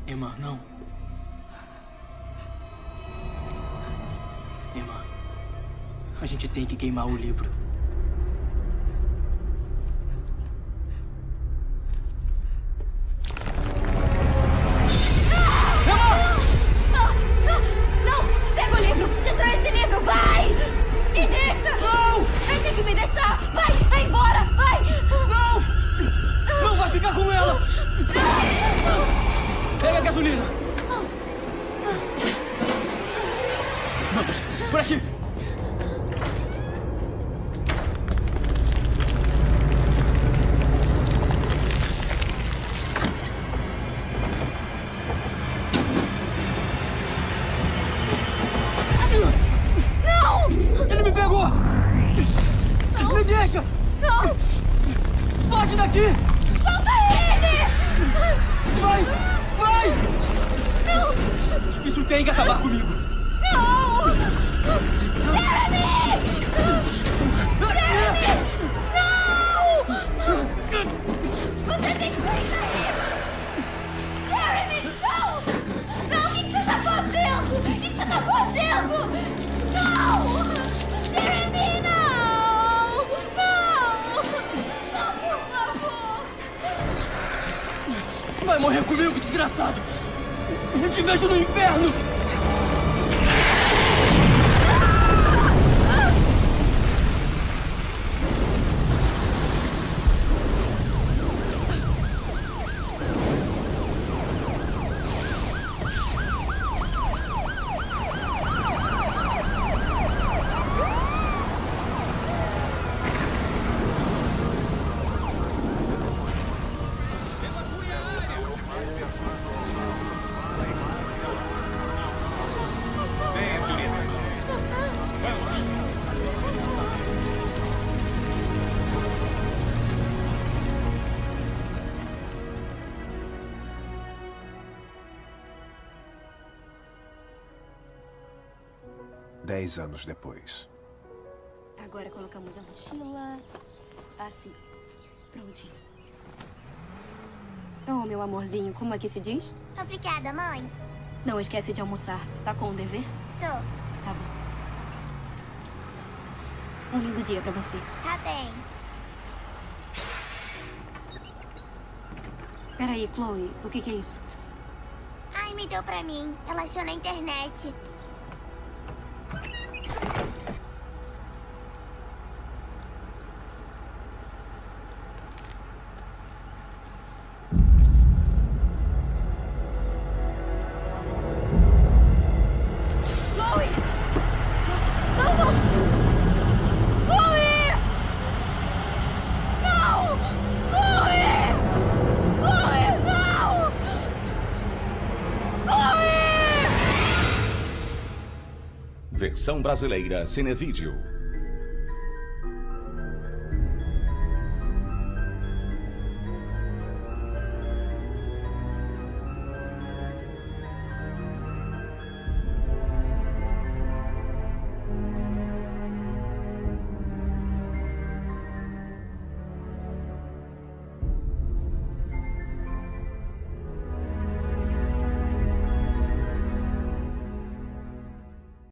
Emma, não. Emma, a gente tem que queimar o livro. Dez anos depois. Agora colocamos a mochila. Assim. Prontinho. Oh, meu amorzinho, como é que se diz? Obrigada, mãe. Não esquece de almoçar. Tá com o dever? Tô. Tá bom. Um lindo dia pra você. Tá bem. Peraí, Chloe, o que, que é isso? Ai, me deu pra mim. Ela achou na internet. Versão brasileira Cinevídeo.